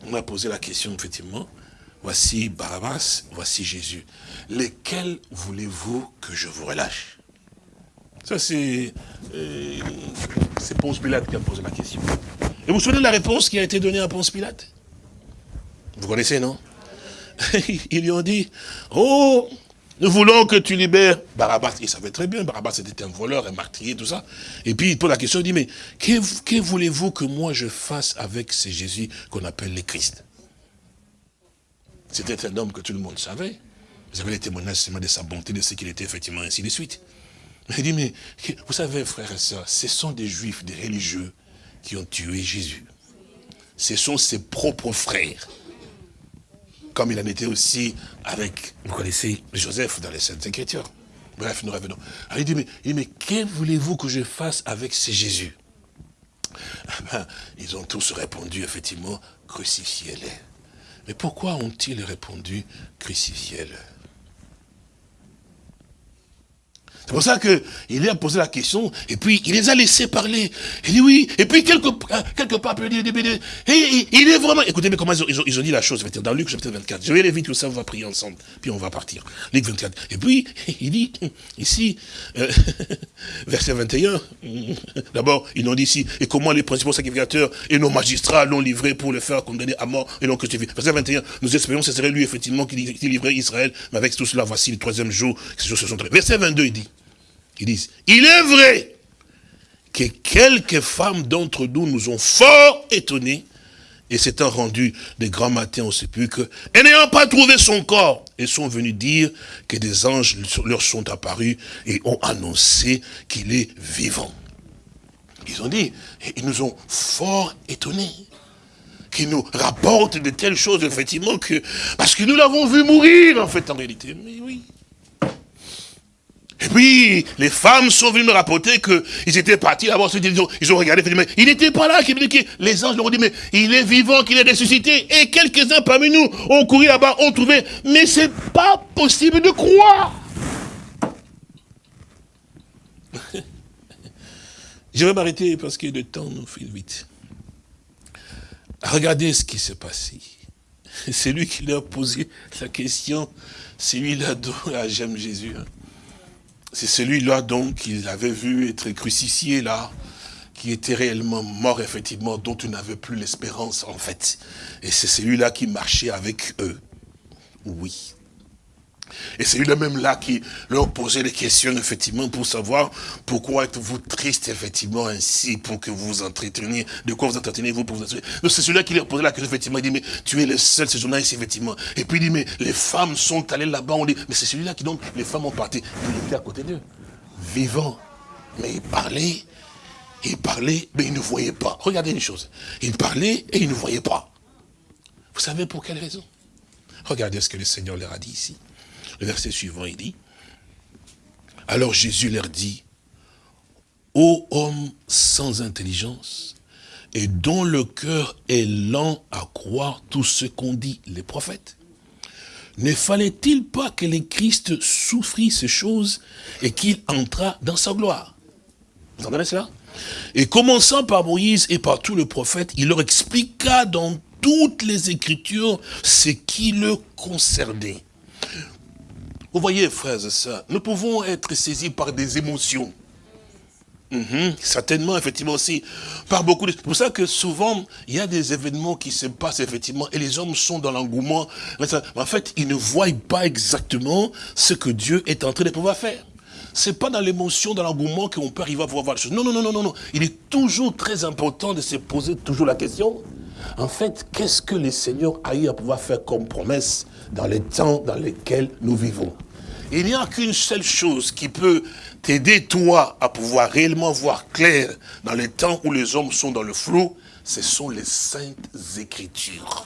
On a posé la question, effectivement. Voici Barabbas, voici Jésus. Lesquels voulez-vous que je vous relâche? Ça, c'est euh, c'est Ponce Pilate qui a posé la question. Et vous vous souvenez de la réponse qui a été donnée à Ponce Pilate? Vous connaissez, non? Ils lui ont dit, oh, nous voulons que tu libères Barabbas. Il savait très bien, Barabbas était un voleur, un martyr, tout ça. Et puis il pose la question, il dit, mais que, voulez-vous que moi je fasse avec ce Jésus qu'on appelle le Christ? C'était un homme que tout le monde savait. Vous avez les témoignages de sa bonté, de ce qu'il était effectivement, ainsi de suite. Il dit, mais vous savez, frères et sœurs, ce sont des juifs, des religieux qui ont tué Jésus. Ce sont ses propres frères. Comme il en était aussi avec, vous connaissez, Joseph dans les Saintes Écritures. Bref, nous revenons. Alors il dit, mais, mais que voulez-vous que je fasse avec ces Jésus? Ah ben, Ils ont tous répondu, effectivement, crucifiez-les. Mais pourquoi ont-ils répondu, crucifiez-les c'est pour ça qu'il a posé la question, et puis il les a laissés parler. Il dit oui, et puis quelque, quelque part, il, dit, il est vraiment... Écoutez, mais comment ils ont, ils ont, dit la chose, dans Luc chapitre 24. Je vais aller vite, tout ça, on va prier ensemble, puis on va partir. Luc 24. Et puis, il dit, ici, euh, verset 21, d'abord, ils ont dit ici, et comment les principaux sacrificateurs et nos magistrats l'ont livré pour le faire condamner à mort et l'ont crucifié. Verset 21, nous espérons que ce serait lui, effectivement, qui, livrait Israël, mais avec tout cela, voici le troisième jour, ces choses se sont Verset 22, il dit, ils disent, il est vrai que quelques femmes d'entre nous nous ont fort étonnés et s'étant rendues des grands matins au sépulcre, et n'ayant pas trouvé son corps, et sont venus dire que des anges leur sont apparus et ont annoncé qu'il est vivant. Ils ont dit, ils nous ont fort étonnés, qu'ils nous rapportent de telles choses, effectivement, parce que nous l'avons vu mourir, en fait, en réalité. Mais oui. Et puis, les femmes sont venues me rapporter qu'ils étaient partis là-bas, ils, ont, ils ont regardé, mais il n'était pas là, les anges leur ont dit, mais il est vivant, qu'il est ressuscité. Et quelques-uns parmi nous ont couru là-bas, ont trouvé, mais c'est pas possible de croire. Je vais m'arrêter parce que le temps nous file vite. Regardez ce qui s'est passé. C'est lui qui leur a posé la question. C'est lui-là dont j'aime Jésus. Hein. C'est celui-là donc qu'il avait vu être crucifié là, qui était réellement mort effectivement, dont tu n'avais plus l'espérance en fait. Et c'est celui-là qui marchait avec eux. Oui. Et c'est lui même là qui leur posait des questions, effectivement, pour savoir pourquoi êtes-vous triste, effectivement, ainsi, pour que vous vous entreteniez. De quoi vous entretenez-vous pour vous entretenir Donc c'est celui-là qui leur posait la question, effectivement. Il dit, mais tu es le seul séjournant ici, effectivement. Et puis il dit, mais les femmes sont allées là-bas. On dit, mais c'est celui-là qui, donc, les femmes ont parti. Il était à côté d'eux, vivant. Mais il parlait, il parlait, mais il ne voyait pas. Regardez une chose. Il parlait et il ne voyait pas. Vous savez pour quelle raison? Regardez ce que le Seigneur leur a dit ici. Verset suivant, il dit, alors Jésus leur dit, ô homme sans intelligence, et dont le cœur est lent à croire tout ce qu'ont dit les prophètes, ne fallait-il pas que le Christ souffrit ces choses et qu'il entra dans sa gloire? Vous entendez cela? Et commençant par Moïse et par tous les prophètes, il leur expliqua dans toutes les Écritures ce qui le concernait. Vous voyez, frères et sœurs, nous pouvons être saisis par des émotions. Mhm, certainement, effectivement aussi, par beaucoup de... C'est pour ça que souvent, il y a des événements qui se passent, effectivement, et les hommes sont dans l'engouement. En fait, ils ne voient pas exactement ce que Dieu est en train de pouvoir faire. C'est pas dans l'émotion, dans l'engouement qu'on peut arriver à voir les choses. Non, non, non, non, non. Il est toujours très important de se poser toujours la question. En fait, qu'est-ce que le Seigneur a eu à pouvoir faire comme promesse dans les temps dans lesquels nous vivons? Il n'y a qu'une seule chose qui peut t'aider, toi, à pouvoir réellement voir clair dans les temps où les hommes sont dans le flou, ce sont les saintes écritures.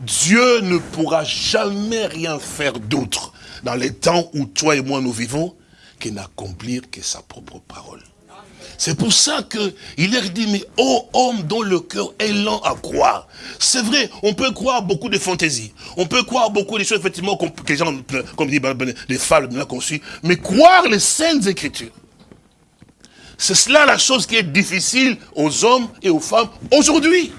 Dieu ne pourra jamais rien faire d'autre dans les temps où toi et moi nous vivons que n'accomplir que sa propre parole. C'est pour ça qu'il leur dit, mais oh homme dont le cœur est lent à croire. C'est vrai, on peut croire beaucoup de fantaisies. On peut croire beaucoup de choses, effectivement, que les gens, comme dit les fables qu'on suit. Mais croire les saintes écritures. C'est cela la chose qui est difficile aux hommes et aux femmes aujourd'hui.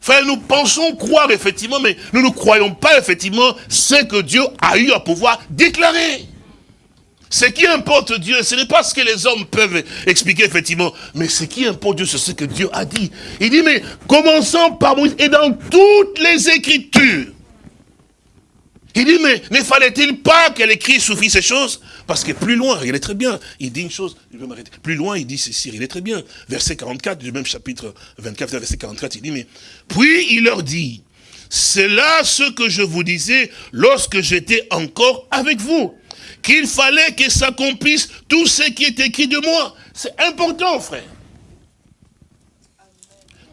Enfin, nous pensons croire effectivement, mais nous ne croyons pas effectivement ce que Dieu a eu à pouvoir déclarer. Ce qui importe Dieu, ce n'est pas ce que les hommes peuvent expliquer effectivement, mais ce qui importe Dieu, c'est ce que Dieu a dit. Il dit, mais commençons par Moïse, et dans toutes les Écritures, il dit, mais ne fallait-il pas qu'elle écrit souffrit ces choses? Parce que plus loin, il est très bien, il dit une chose, je vais m'arrêter. Plus loin, il dit ceci, il est très bien. Verset 44 du même chapitre 24, verset 44, il dit, mais puis il leur dit, c'est là ce que je vous disais lorsque j'étais encore avec vous qu'il fallait que s'accomplisse tout ce qui est écrit de moi. C'est important, frère.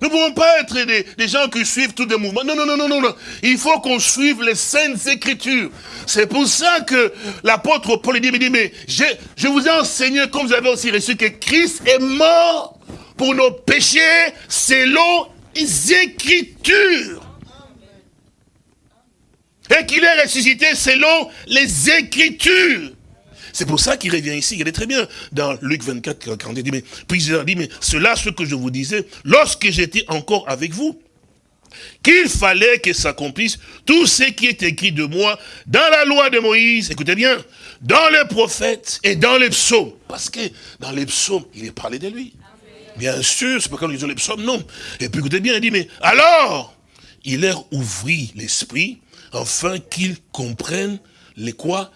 Nous ne pouvons pas être des, gens qui suivent tous les mouvements. Non, non, non, non, non. Il faut qu'on suive les saintes écritures. C'est pour ça que l'apôtre Paul dit, mais je, je vous ai enseigné, comme vous avez aussi reçu, que Christ est mort pour nos péchés selon les écritures et qu'il est ressuscité selon les Écritures. C'est pour ça qu'il revient ici, il est très bien, dans Luc 24, quand il dit, mais, puis il dit, mais cela, ce que je vous disais, lorsque j'étais encore avec vous, qu'il fallait que s'accomplisse tout ce qui est écrit de moi dans la loi de Moïse, écoutez bien, dans les prophètes et dans les psaumes. Parce que dans les psaumes, il est parlé de lui. Bien sûr, c'est pas quand nous lisons les psaumes, non. Et puis écoutez bien, il dit, mais alors, il leur ouvrit l'esprit afin qu'ils comprennent les quoi?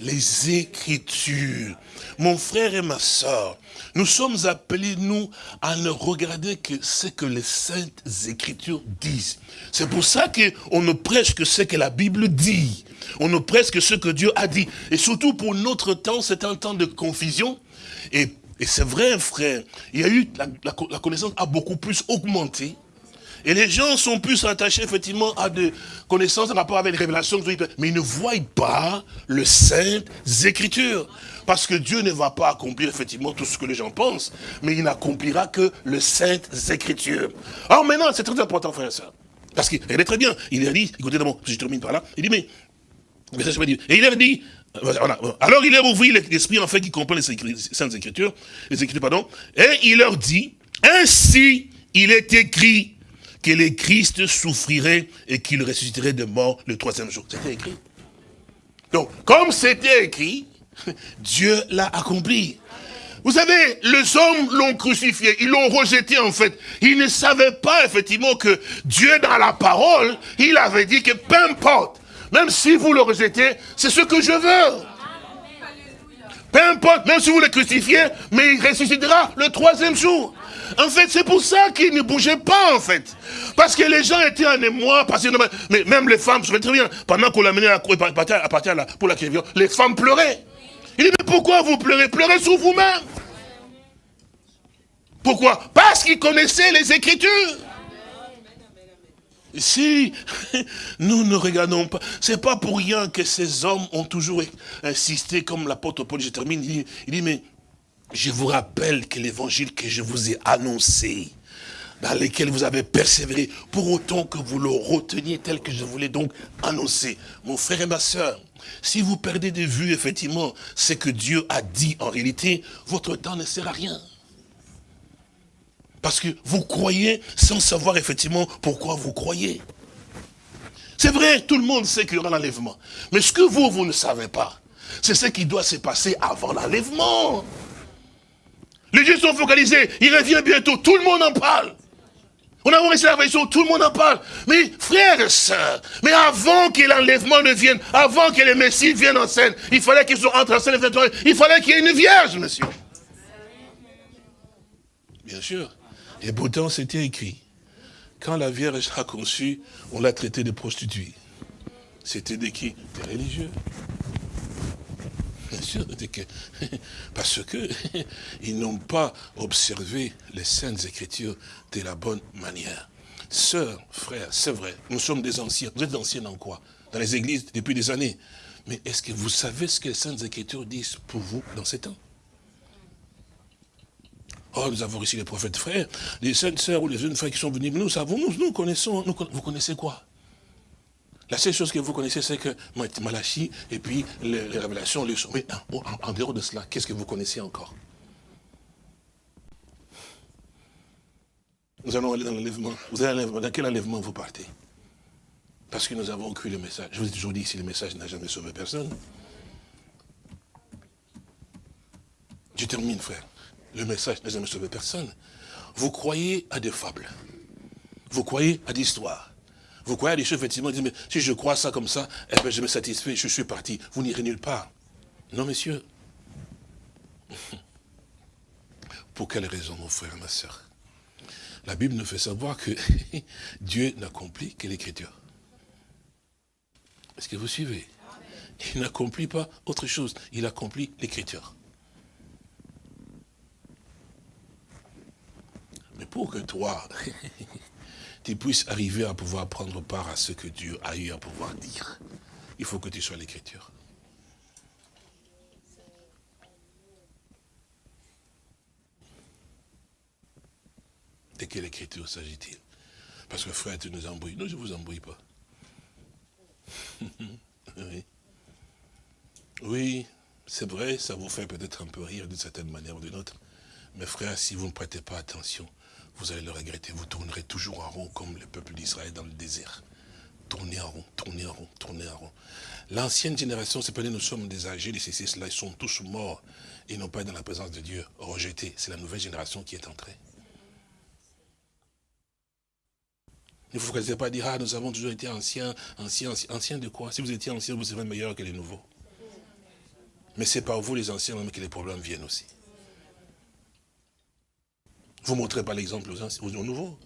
Les Écritures. Mon frère et ma soeur, nous sommes appelés, nous, à ne regarder que ce que les saintes Écritures disent. C'est pour ça qu'on ne prêche que ce que la Bible dit. On ne prêche que ce que Dieu a dit. Et surtout pour notre temps, c'est un temps de confusion. Et, c'est vrai, frère, il y a eu, la connaissance a beaucoup plus augmenté. Et les gens sont plus attachés effectivement à des connaissances en rapport avec les révélations, mais ils ne voient pas le Saintes Écritures. Parce que Dieu ne va pas accomplir effectivement tout ce que les gens pensent, mais il n'accomplira que le Saintes Écritures. Alors maintenant, c'est très important, frère soeur. Parce qu'il est très bien. Il a dit, écoutez je termine par là, il dit, mais, et il a dit, euh, alors il a ouvert l'esprit en fait qui comprend les Saintes Écritures, les Écritures, pardon, et il leur dit, ainsi il est écrit, que le Christ souffrirait et qu'il ressusciterait de mort le troisième jour. C'était écrit. Donc, comme c'était écrit, Dieu l'a accompli. Vous savez, les hommes l'ont crucifié, ils l'ont rejeté en fait. Ils ne savaient pas effectivement que Dieu dans la parole, il avait dit que peu importe, même si vous le rejetez, c'est ce que je veux. Peu importe, même si vous le crucifiez, mais il ressuscitera le troisième jour. En fait, c'est pour ça qu'il ne bougeait pas, en fait. Parce que les gens étaient en émoi, parce que, mais même les femmes, je me très bien, pendant qu'on l'amenait à, partir, à partir la, pour la les femmes pleuraient. Il dit, mais pourquoi vous pleurez? Pleurez sur vous-même. Pourquoi? Parce qu'ils connaissaient les Écritures. Si nous ne regardons pas, c'est pas pour rien que ces hommes ont toujours insisté, comme l'apôtre Paul, je termine, il dit mais je vous rappelle que l'évangile que je vous ai annoncé, dans lequel vous avez persévéré, pour autant que vous le reteniez tel que je vous l'ai donc annoncé. Mon frère et ma soeur, si vous perdez de vue, effectivement, ce que Dieu a dit en réalité, votre temps ne sert à rien. Parce que vous croyez sans savoir effectivement pourquoi vous croyez. C'est vrai, tout le monde sait qu'il y aura l'enlèvement. Mais ce que vous, vous ne savez pas, c'est ce qui doit se passer avant l'enlèvement. Les Dieux sont focalisés, il revient bientôt, tout le monde en parle. On a reçu la révélation, tout le monde en parle. Mais frères et sœurs, mais avant que l'enlèvement ne vienne, avant que les Messie viennent en scène, il fallait qu'ils soient entre en scène, il fallait qu'il y ait une vierge, monsieur. Bien sûr. Et pourtant, c'était écrit quand la Vierge a conçu, on l'a traité de prostituée. C'était des qui? Des religieux. Bien sûr, parce que ils n'ont pas observé les saintes écritures de la bonne manière. Sœurs, frères, c'est vrai, nous sommes des anciens. Vous êtes anciens en quoi? Dans les églises depuis des années. Mais est-ce que vous savez ce que les saintes écritures disent pour vous dans ces temps? Oh, nous avons reçu les prophètes frères, les saintes sœurs ou les jeunes frères qui sont venus. Nous savons, nous connaissons, vous connaissez quoi? La seule chose que vous connaissez, c'est que Malachi et puis les, révélations, les Mais en, dehors de cela, qu'est-ce que vous connaissez encore? Nous allons aller dans l'enlèvement. Dans quel enlèvement vous partez? Parce que nous avons cru le message. Je vous ai toujours dit, si le message n'a jamais sauvé personne. Je termine, frère le message n'a jamais sauvé personne. Vous croyez à des fables. Vous croyez à des histoires. Vous croyez à des choses, effectivement, mais si je crois ça comme ça, eh bien, je me satisfais, je suis parti. Vous n'irez nulle part. Non, messieurs. Pour quelle raison, mon frère et ma soeur La Bible nous fait savoir que Dieu n'accomplit que l'écriture. Est-ce que vous suivez? Il n'accomplit pas autre chose. Il accomplit l'écriture. Mais pour que toi, tu puisses arriver à pouvoir prendre part à ce que Dieu a eu à pouvoir dire, il faut que tu sois l'écriture. De quelle écriture s'agit-il? Parce que frère, tu nous embrouilles. Non, je ne vous embrouille pas. oui. Oui, c'est vrai, ça vous fait peut-être un peu rire d'une certaine manière ou d'une autre. Mais frère, si vous ne prêtez pas attention, vous allez le regretter. Vous tournerez toujours en rond comme le peuple d'Israël dans le désert. Tournez en rond, tournez en rond, tournez en rond. L'ancienne génération, c'est pas nous sommes des âgés, les CCS, là, ils sont tous morts. Ils n'ont pas dans la présence de Dieu, rejetés. C'est la nouvelle génération qui est entrée. Ne vous faites pas dire, ah, nous avons toujours été anciens, anciens, anciens, anciens de quoi? Si vous étiez anciens, vous serez meilleurs que les nouveaux. Mais c'est par vous, les anciens, que les problèmes viennent aussi. Vous ne montrez pas l'exemple aux, nouveaux.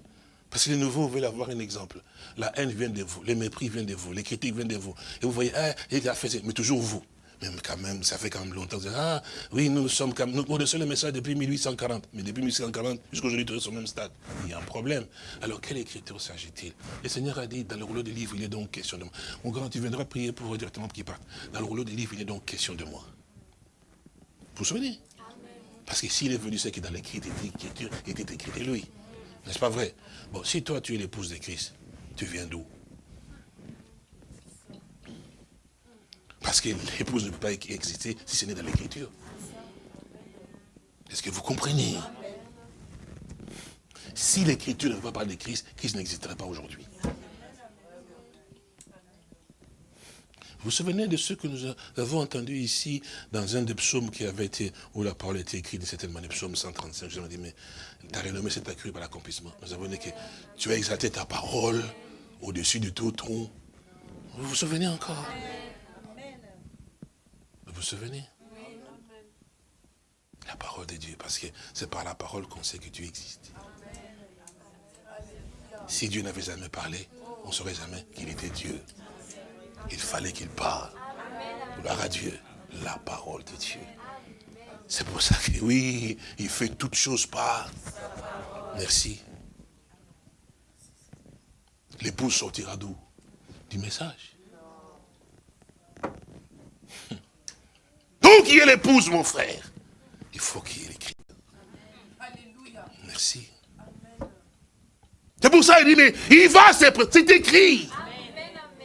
Parce que les nouveaux veulent avoir un exemple. La haine vient de vous, les mépris viennent de vous, les critiques viennent de vous. Et vous voyez, ah, fait, mais toujours vous. Même quand même, ça fait quand même longtemps. Ah, oui, nous, sommes comme, nous connaissons le message depuis 1840. Mais depuis 1840, jusqu'aujourd'hui, tu es au même stade. Il y a un problème. Alors, quelle écriture s'agit-il? Le Seigneur a dit, dans le rouleau des livres, il est donc question de moi. Mon grand, tu viendras prier pour directement pour qu'il parte. Dans le rouleau des livres, il est donc question de moi. Vous vous souvenez? Parce que s'il est venu, c'est que dans l'écriture, il était écrit de lui. N'est-ce pas vrai? Bon, si toi tu es l'épouse de Christ, tu viens d'où? Parce que l'épouse ne peut pas exister si ce n'est dans l'écriture. Est-ce que vous comprenez? Si l'écriture ne veut pas parler de Christ, Christ n'existerait pas aujourd'hui. Vous vous souvenez de ce que nous avons entendu ici dans un des psaumes qui avait été, où la parole était écrite, c'était le psaume 135. Je me dis, mais ta renommée s'est accrue par l'accomplissement. Nous avons dit que tu as exalté ta parole au-dessus de tout tronc. Vous vous souvenez encore? Vous vous souvenez? La parole de Dieu, parce que c'est par la parole qu'on sait que tu existes. Si Dieu n'avait jamais parlé, on ne saurait jamais qu'il était Dieu. Il fallait qu'il parle. Gloire à Dieu. La parole de Dieu. C'est pour ça que oui, il fait toutes choses par. Merci. L'épouse sortira d'où? Du message. Donc, il y ait l'épouse, mon frère? Il faut qu'il y ait l'écrit. Merci. C'est pour ça qu'il dit, mais il va, c'est écrit.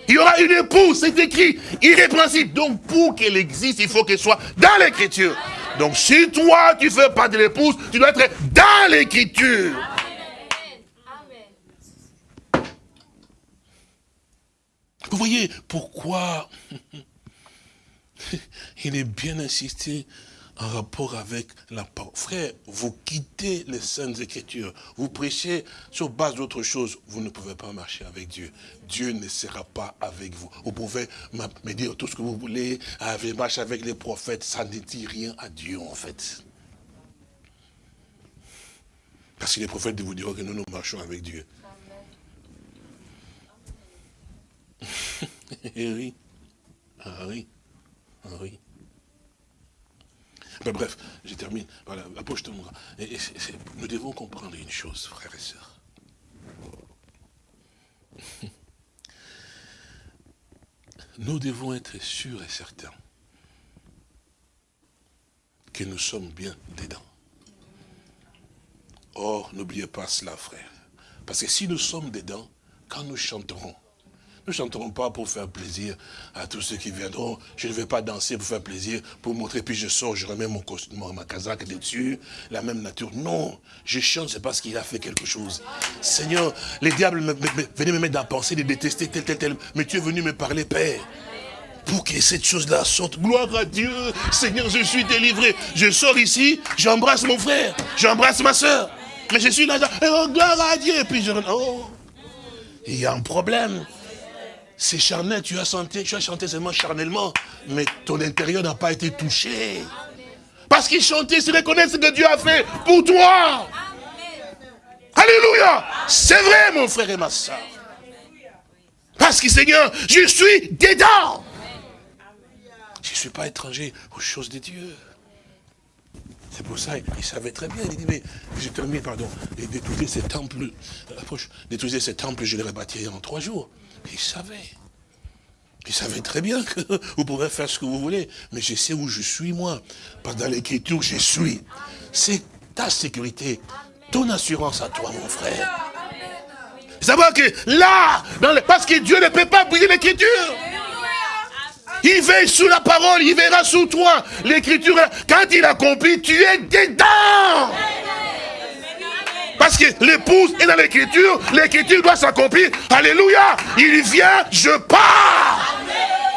Il y aura une épouse, c'est écrit, irrépréhensible. Donc pour qu'elle existe, il faut qu'elle soit dans l'écriture. Donc si toi, tu ne fais pas de l'épouse, tu dois être dans l'écriture. Vous voyez pourquoi il est bien insisté en rapport avec la parole. Frère, vous quittez les saintes écritures, vous prêchez sur base d'autre chose, vous ne pouvez pas marcher avec Dieu. Dieu ne sera pas avec vous. Vous pouvez me dire tout ce que vous voulez, avec, marche avec les prophètes, ça ne dit rien à Dieu en fait. Parce que les prophètes vous diront que nous, nous marchons avec Dieu. Amen. Eh oui. Ah oui. Ah oui. Ben, bref, je termine. Voilà, approche-toi. Nous devons comprendre une chose, frères et sœurs. Nous devons être sûrs et certains que nous sommes bien dedans. Or, n'oubliez pas cela, frère. Parce que si nous sommes dedans, quand nous chanterons, nous ne chanterons pas pour faire plaisir à tous ceux qui viendront. Je ne vais pas danser pour faire plaisir, pour montrer, puis je sors, je remets mon costume, ma casaque dessus, la même nature. Non, je chante, c'est parce qu'il a fait quelque chose. Seigneur, les diables venaient me mettre dans la pensée de détester tel, tel, tel. Mais tu es venu me parler, Père pour que cette chose-là sorte. Gloire à Dieu. Seigneur, je suis délivré. Je sors ici, j'embrasse mon frère, j'embrasse ma soeur. Mais je suis là, oh, gloire à Dieu. Et puis je... Oh, il y a un problème. C'est charnel, tu as chanté, tu as chanté seulement charnellement, mais ton intérieur n'a pas été touché. Parce qu'ils chantaient, ils reconnaissent ce que Dieu a fait pour toi. Alléluia. C'est vrai, mon frère et ma soeur. Parce que Seigneur, je suis dedans. Je ne suis pas étranger aux choses de Dieu. C'est pour ça, il savait très bien, il dit, mais je termine, pardon, et détruisez ces temples, approche, détruisez ces temples, je les rebâtirai en trois jours. Il savait. Il savait très bien que vous pouvez faire ce que vous voulez, mais je sais où je suis, moi. Parce dans l'écriture, je suis. C'est ta sécurité, ton assurance à toi, mon frère. Savoir que là, parce que Dieu ne peut pas briser l'écriture. Il veille sous la parole, il verra sous toi. L'écriture, quand il accomplit, tu es dedans. Parce que l'épouse est dans l'écriture, l'écriture doit s'accomplir. Alléluia. Il vient, je pars.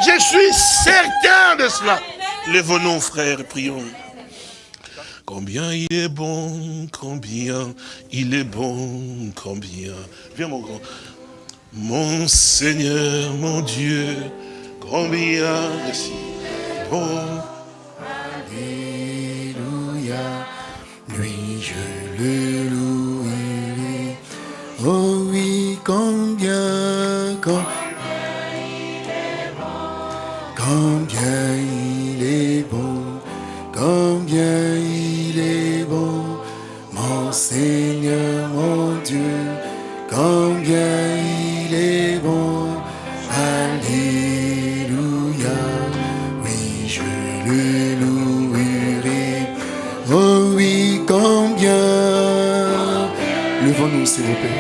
Je suis certain de cela. Lève-nous, frères, prions. Combien il est bon, combien il est bon, combien. Viens, mon grand. Mon Seigneur, mon Dieu, combien c'est bon. Alléluia, lui je le louerai. Oh oui, combien, combien il est bon, combien il est bon, combien il est bon, mon Seigneur, mon Dieu, combien il est bon. Alléluia, oui, je le louerai. Oh oui, combien. Levons-nous, s'il vous plaît.